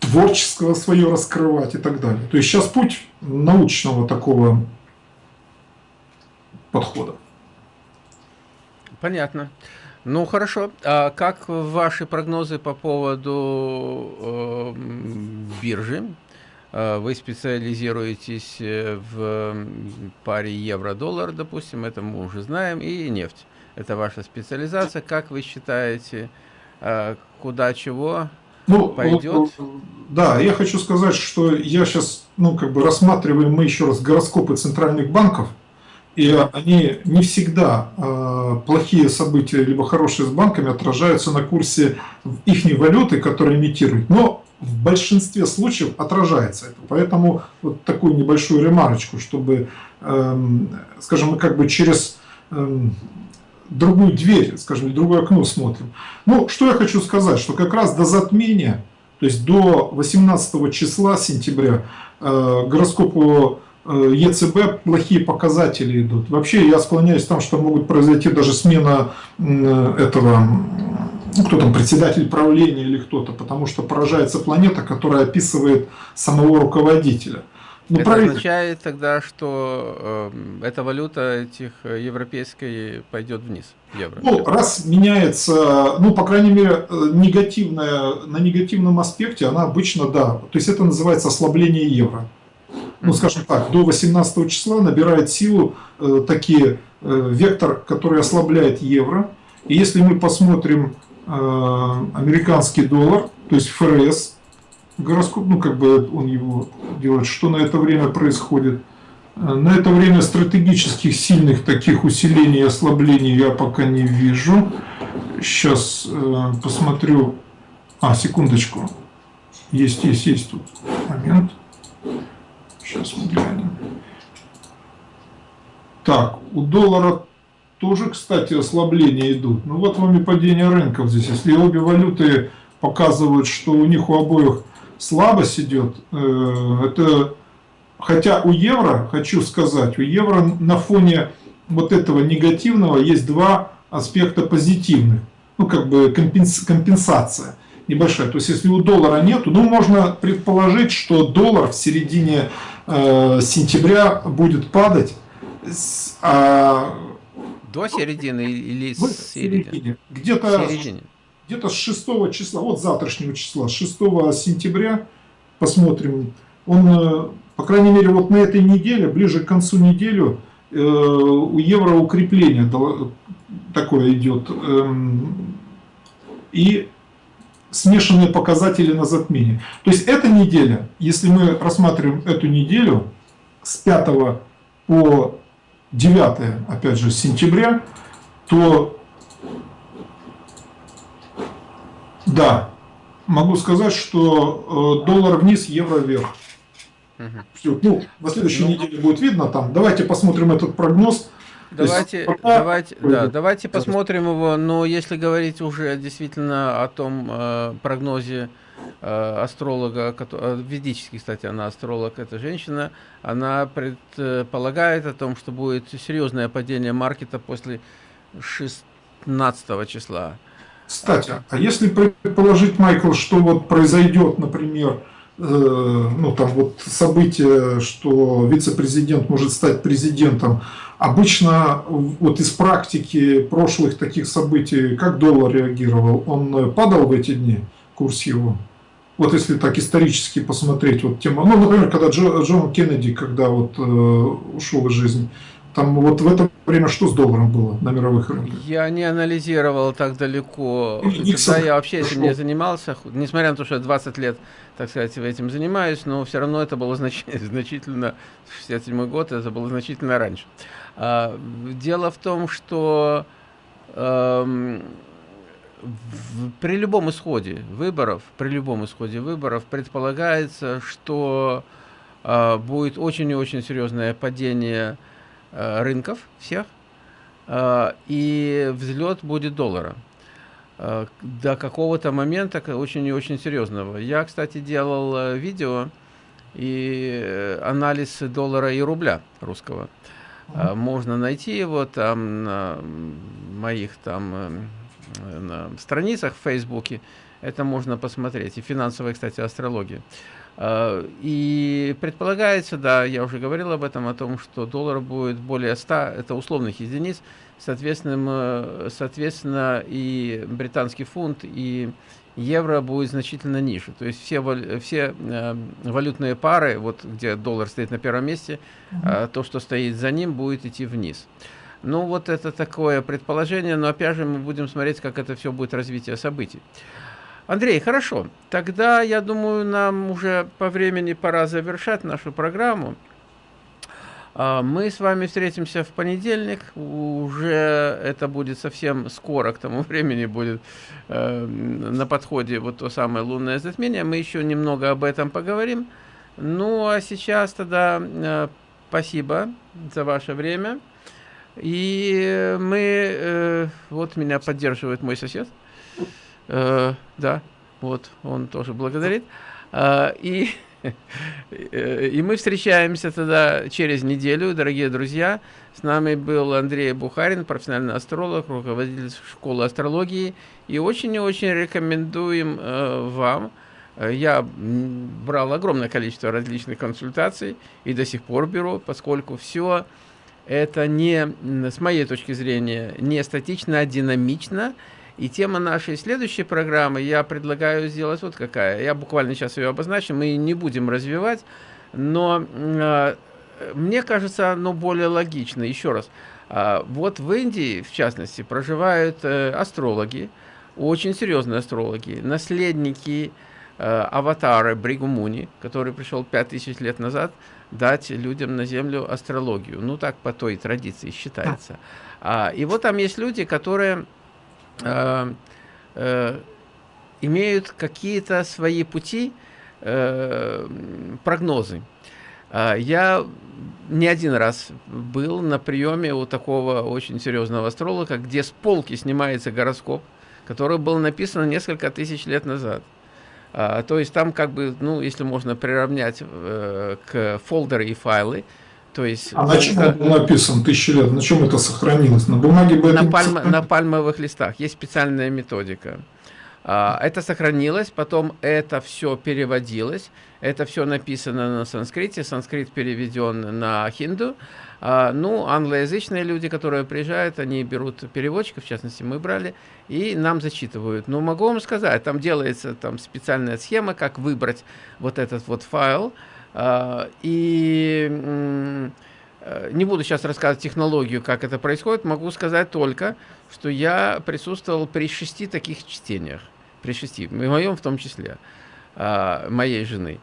творческого свое раскрывать и так далее. То есть сейчас путь научного такого подхода. Понятно. Ну хорошо. А как ваши прогнозы по поводу э, биржи? Э, вы специализируетесь э, в паре евро-доллар, допустим, это мы уже знаем, и нефть. Это ваша специализация. Как вы считаете, куда чего ну, пойдет? Да, я хочу сказать, что я сейчас, ну, как бы рассматриваем мы еще раз гороскопы центральных банков, и они не всегда э, плохие события, либо хорошие с банками отражаются на курсе их валюты, которые имитируют. Но в большинстве случаев отражается это. Поэтому вот такую небольшую ремарочку, чтобы, эм, скажем, мы как бы через эм, другую дверь, скажем, другое окно смотрим. Ну, что я хочу сказать, что как раз до затмения, то есть до 18 числа сентября, э, гороскопу э, ЕЦБ плохие показатели идут. Вообще я склоняюсь к тому, что могут произойти даже смена этого ну, кто там, председатель правления или кто-то, потому что поражается планета, которая описывает самого руководителя. Ну, это правильно. означает тогда, что э, эта валюта этих э, европейской пойдет вниз, евро. Ну, раз меняется, ну, по крайней мере, э, негативная, на негативном аспекте она обычно, да, то есть это называется ослабление евро. Ну, скажем так, до 18 числа набирает силу э, такие э, вектор, который ослабляет евро. И если мы посмотрим Э, американский доллар, то есть ФРС, гороскоп, ну как бы он его делает, что на это время происходит. Э, на это время стратегических сильных таких усилений и ослаблений я пока не вижу. Сейчас э, посмотрю. А, секундочку. Есть, есть, есть тут момент. Сейчас мы глянем. Так, у доллара тоже, кстати, ослабления идут. Ну вот вам и падение рынков здесь. Если обе валюты показывают, что у них у обоих слабость идет, э, это... Хотя у евро, хочу сказать, у евро на фоне вот этого негативного есть два аспекта позитивных. Ну, как бы компенсация небольшая. То есть, если у доллара нету, ну, можно предположить, что доллар в середине э, сентября будет падать, а до середины или с середины? Где-то где с 6 числа, вот завтрашнего числа, 6 сентября, посмотрим. Он, э, по крайней мере, вот на этой неделе, ближе к концу недели, э, у евро укрепление такое идет. Эм, и смешанные показатели на затмение. То есть эта неделя, если мы рассматриваем эту неделю с 5 по 9, опять же, сентября, то да, могу сказать, что э, доллар вниз, евро вверх. Угу. Все, ну, на следующей ну, неделе будет видно там. Давайте посмотрим этот прогноз. Давайте, есть, пока... давайте, да, давайте посмотрим его, но если говорить уже действительно о том э, прогнозе, Э, астролога, э, ведический, кстати, она астролог, эта женщина, она предполагает о том, что будет серьезное падение маркета после 16 числа. Кстати, а если предположить, Майкл, что вот произойдет, например, э, ну там вот событие, что вице-президент может стать президентом, обычно вот из практики прошлых таких событий, как доллар реагировал, он падал в эти дни, курс его? вот если так исторически посмотреть, вот тема, ну, например, когда Джо, Джон Кеннеди, когда вот э, ушел из жизни, там вот в это время что с долларом было на мировых рынках? Я не анализировал так далеко. Никсон Тогда я вообще этим не занимался, несмотря на то, что я 20 лет, так сказать, этим занимаюсь, но все равно это было знач значительно, 67 год, это было значительно раньше. А, дело в том, что... Эм, при любом исходе выборов, при любом исходе выборов предполагается, что э, будет очень и очень серьезное падение э, рынков всех, э, и взлет будет доллара э, до какого-то момента очень и очень серьезного. Я, кстати, делал видео и э, анализ доллара и рубля русского. Можно найти его там на моих там э, на страницах в Фейсбуке. Это можно посмотреть. И финансовая, кстати, астрология. А, и предполагается, да, я уже говорил об этом, о том, что доллар будет более 100, это условных единиц, соответственно, э, соответственно и британский фунт, и евро будет значительно ниже. То есть все, все э, валютные пары, вот где доллар стоит на первом месте, э, то, что стоит за ним, будет идти вниз. Ну, вот это такое предположение, но опять же мы будем смотреть, как это все будет развитие событий. Андрей, хорошо. Тогда, я думаю, нам уже по времени пора завершать нашу программу. А, мы с вами встретимся в понедельник. Уже это будет совсем скоро, к тому времени будет э, на подходе вот то самое лунное затмение. Мы еще немного об этом поговорим. Ну, а сейчас тогда э, спасибо за ваше время. И мы... Э, вот меня поддерживает мой сосед. Э, да, вот он тоже благодарит. Э, и... И мы встречаемся тогда через неделю, дорогие друзья. С нами был Андрей Бухарин, профессиональный астролог, руководитель школы астрологии. И очень и очень рекомендуем э, вам. Я брал огромное количество различных консультаций и до сих пор беру, поскольку все это не, с моей точки зрения, не статично, а динамично. И тема нашей следующей программы я предлагаю сделать вот какая. Я буквально сейчас ее обозначу, мы не будем развивать, но э, мне кажется, оно более логично. Еще раз, э, вот в Индии, в частности, проживают э, астрологи, очень серьезные астрологи, наследники э, аватара Бригумуни, который пришел 5000 лет назад, дать людям на Землю астрологию. Ну, так по той традиции считается. А, и вот там есть люди, которые э, э, имеют какие-то свои пути, э, прогнозы. Э, я не один раз был на приеме у такого очень серьезного астролога, где с полки снимается гороскоп, который был написан несколько тысяч лет назад. А, то есть там как бы, ну, если можно приравнять э, к фолдеры и файлы, то есть, а на чем это написан тысячи лет? На чем это сохранилось? На бумаге бы на, пальм, на пальмовых листах. Есть специальная методика. А, это сохранилось, потом это все переводилось. Это все написано на санскрите. Санскрит переведен на хинду. А, ну, англоязычные люди, которые приезжают, они берут переводчиков, в частности, мы брали, и нам зачитывают. Но могу вам сказать, там делается там специальная схема, как выбрать вот этот вот файл. А, и э, не буду сейчас рассказывать технологию, как это происходит, могу сказать только, что я присутствовал при шести таких чтениях, при шести, в моем в том числе, а, моей жены.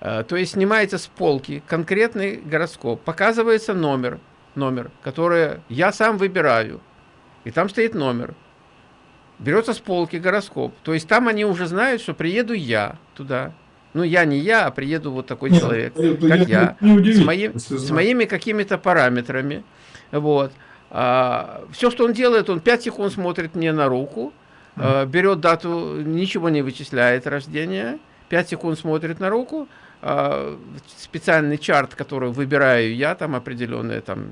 А, то есть снимается с полки конкретный гороскоп, показывается номер, номер, который я сам выбираю, и там стоит номер. Берется с полки гороскоп, то есть там они уже знают, что приеду я туда, ну, я не я, а приеду вот такой Нет, человек, это, как я, я с, моим, с моими какими-то параметрами. Вот. А, все, что он делает, он 5 секунд смотрит мне на руку, а, берет дату, ничего не вычисляет рождения, 5 секунд смотрит на руку, а, специальный чарт, который выбираю я, там определенное там,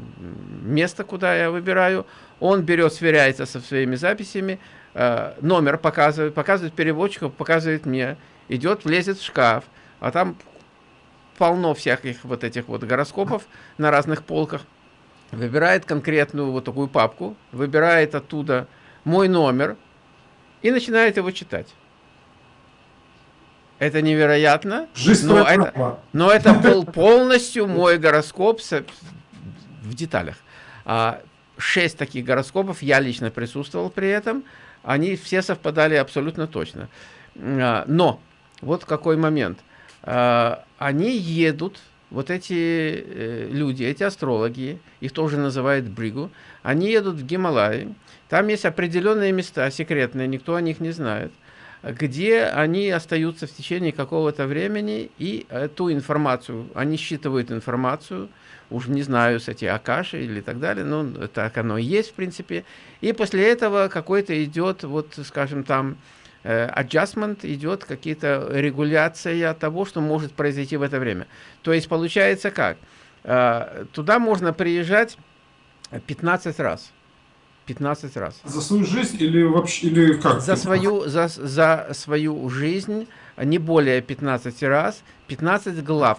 место, куда я выбираю, он берет, сверяется со своими записями, а, номер показывает, показывает переводчику, показывает мне, идет, влезет в шкаф, а там полно всяких вот этих вот гороскопов на разных полках, выбирает конкретную вот такую папку, выбирает оттуда мой номер и начинает его читать. Это невероятно, но это, но это был полностью мой гороскоп в деталях. А, шесть таких гороскопов, я лично присутствовал при этом, они все совпадали абсолютно точно. А, но вот какой момент. А, они едут, вот эти э, люди, эти астрологи, их тоже называют бригу, они едут в Гималаи, там есть определенные места секретные, никто о них не знает, где они остаются в течение какого-то времени, и эту информацию, они считывают информацию, уж не знаю, с эти Акаши или так далее, ну, так оно и есть, в принципе, и после этого какой-то идет, вот, скажем, там, adjustment идет какие-то регуляция того, что может произойти в это время. То есть получается как? Э, туда можно приезжать 15 раз. 15 раз. За свою жизнь или вообще или как? За свою, за, за свою жизнь не более 15 раз, 15 глав.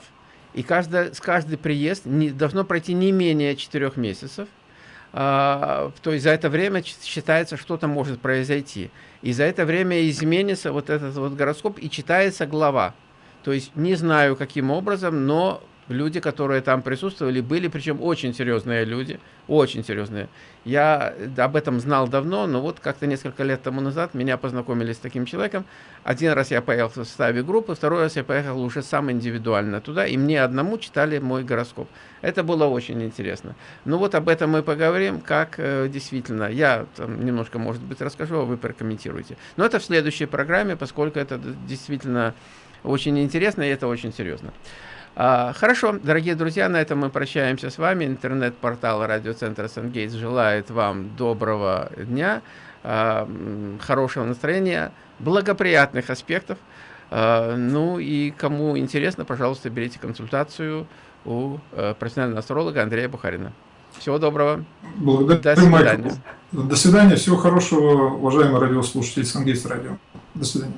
И каждый, с каждый приезд не, должно пройти не менее 4 месяцев. А, то есть за это время считается, что-то может произойти. И за это время изменится вот этот вот гороскоп и читается глава. То есть не знаю каким образом, но люди, которые там присутствовали, были, причем очень серьезные люди, очень серьезные. Я об этом знал давно, но вот как-то несколько лет тому назад меня познакомили с таким человеком. Один раз я поехал в составе группы, второй раз я поехал уже сам индивидуально туда, и мне одному читали мой гороскоп. Это было очень интересно. Ну вот об этом мы поговорим, как э, действительно. Я там, немножко, может быть, расскажу, а вы прокомментируете. Но это в следующей программе, поскольку это действительно очень интересно и это очень серьезно. А, хорошо, дорогие друзья, на этом мы прощаемся с вами. Интернет-портал радиоцентра Сангейтс желает вам доброго дня, а, хорошего настроения, благоприятных аспектов. А, ну и кому интересно, пожалуйста, берите консультацию у э, профессионального астролога Андрея Бухарина. Всего доброго. Благодарю, До свидания. Майкл. До свидания. Всего хорошего, уважаемые радиослушатели Сангейтс радио. До свидания.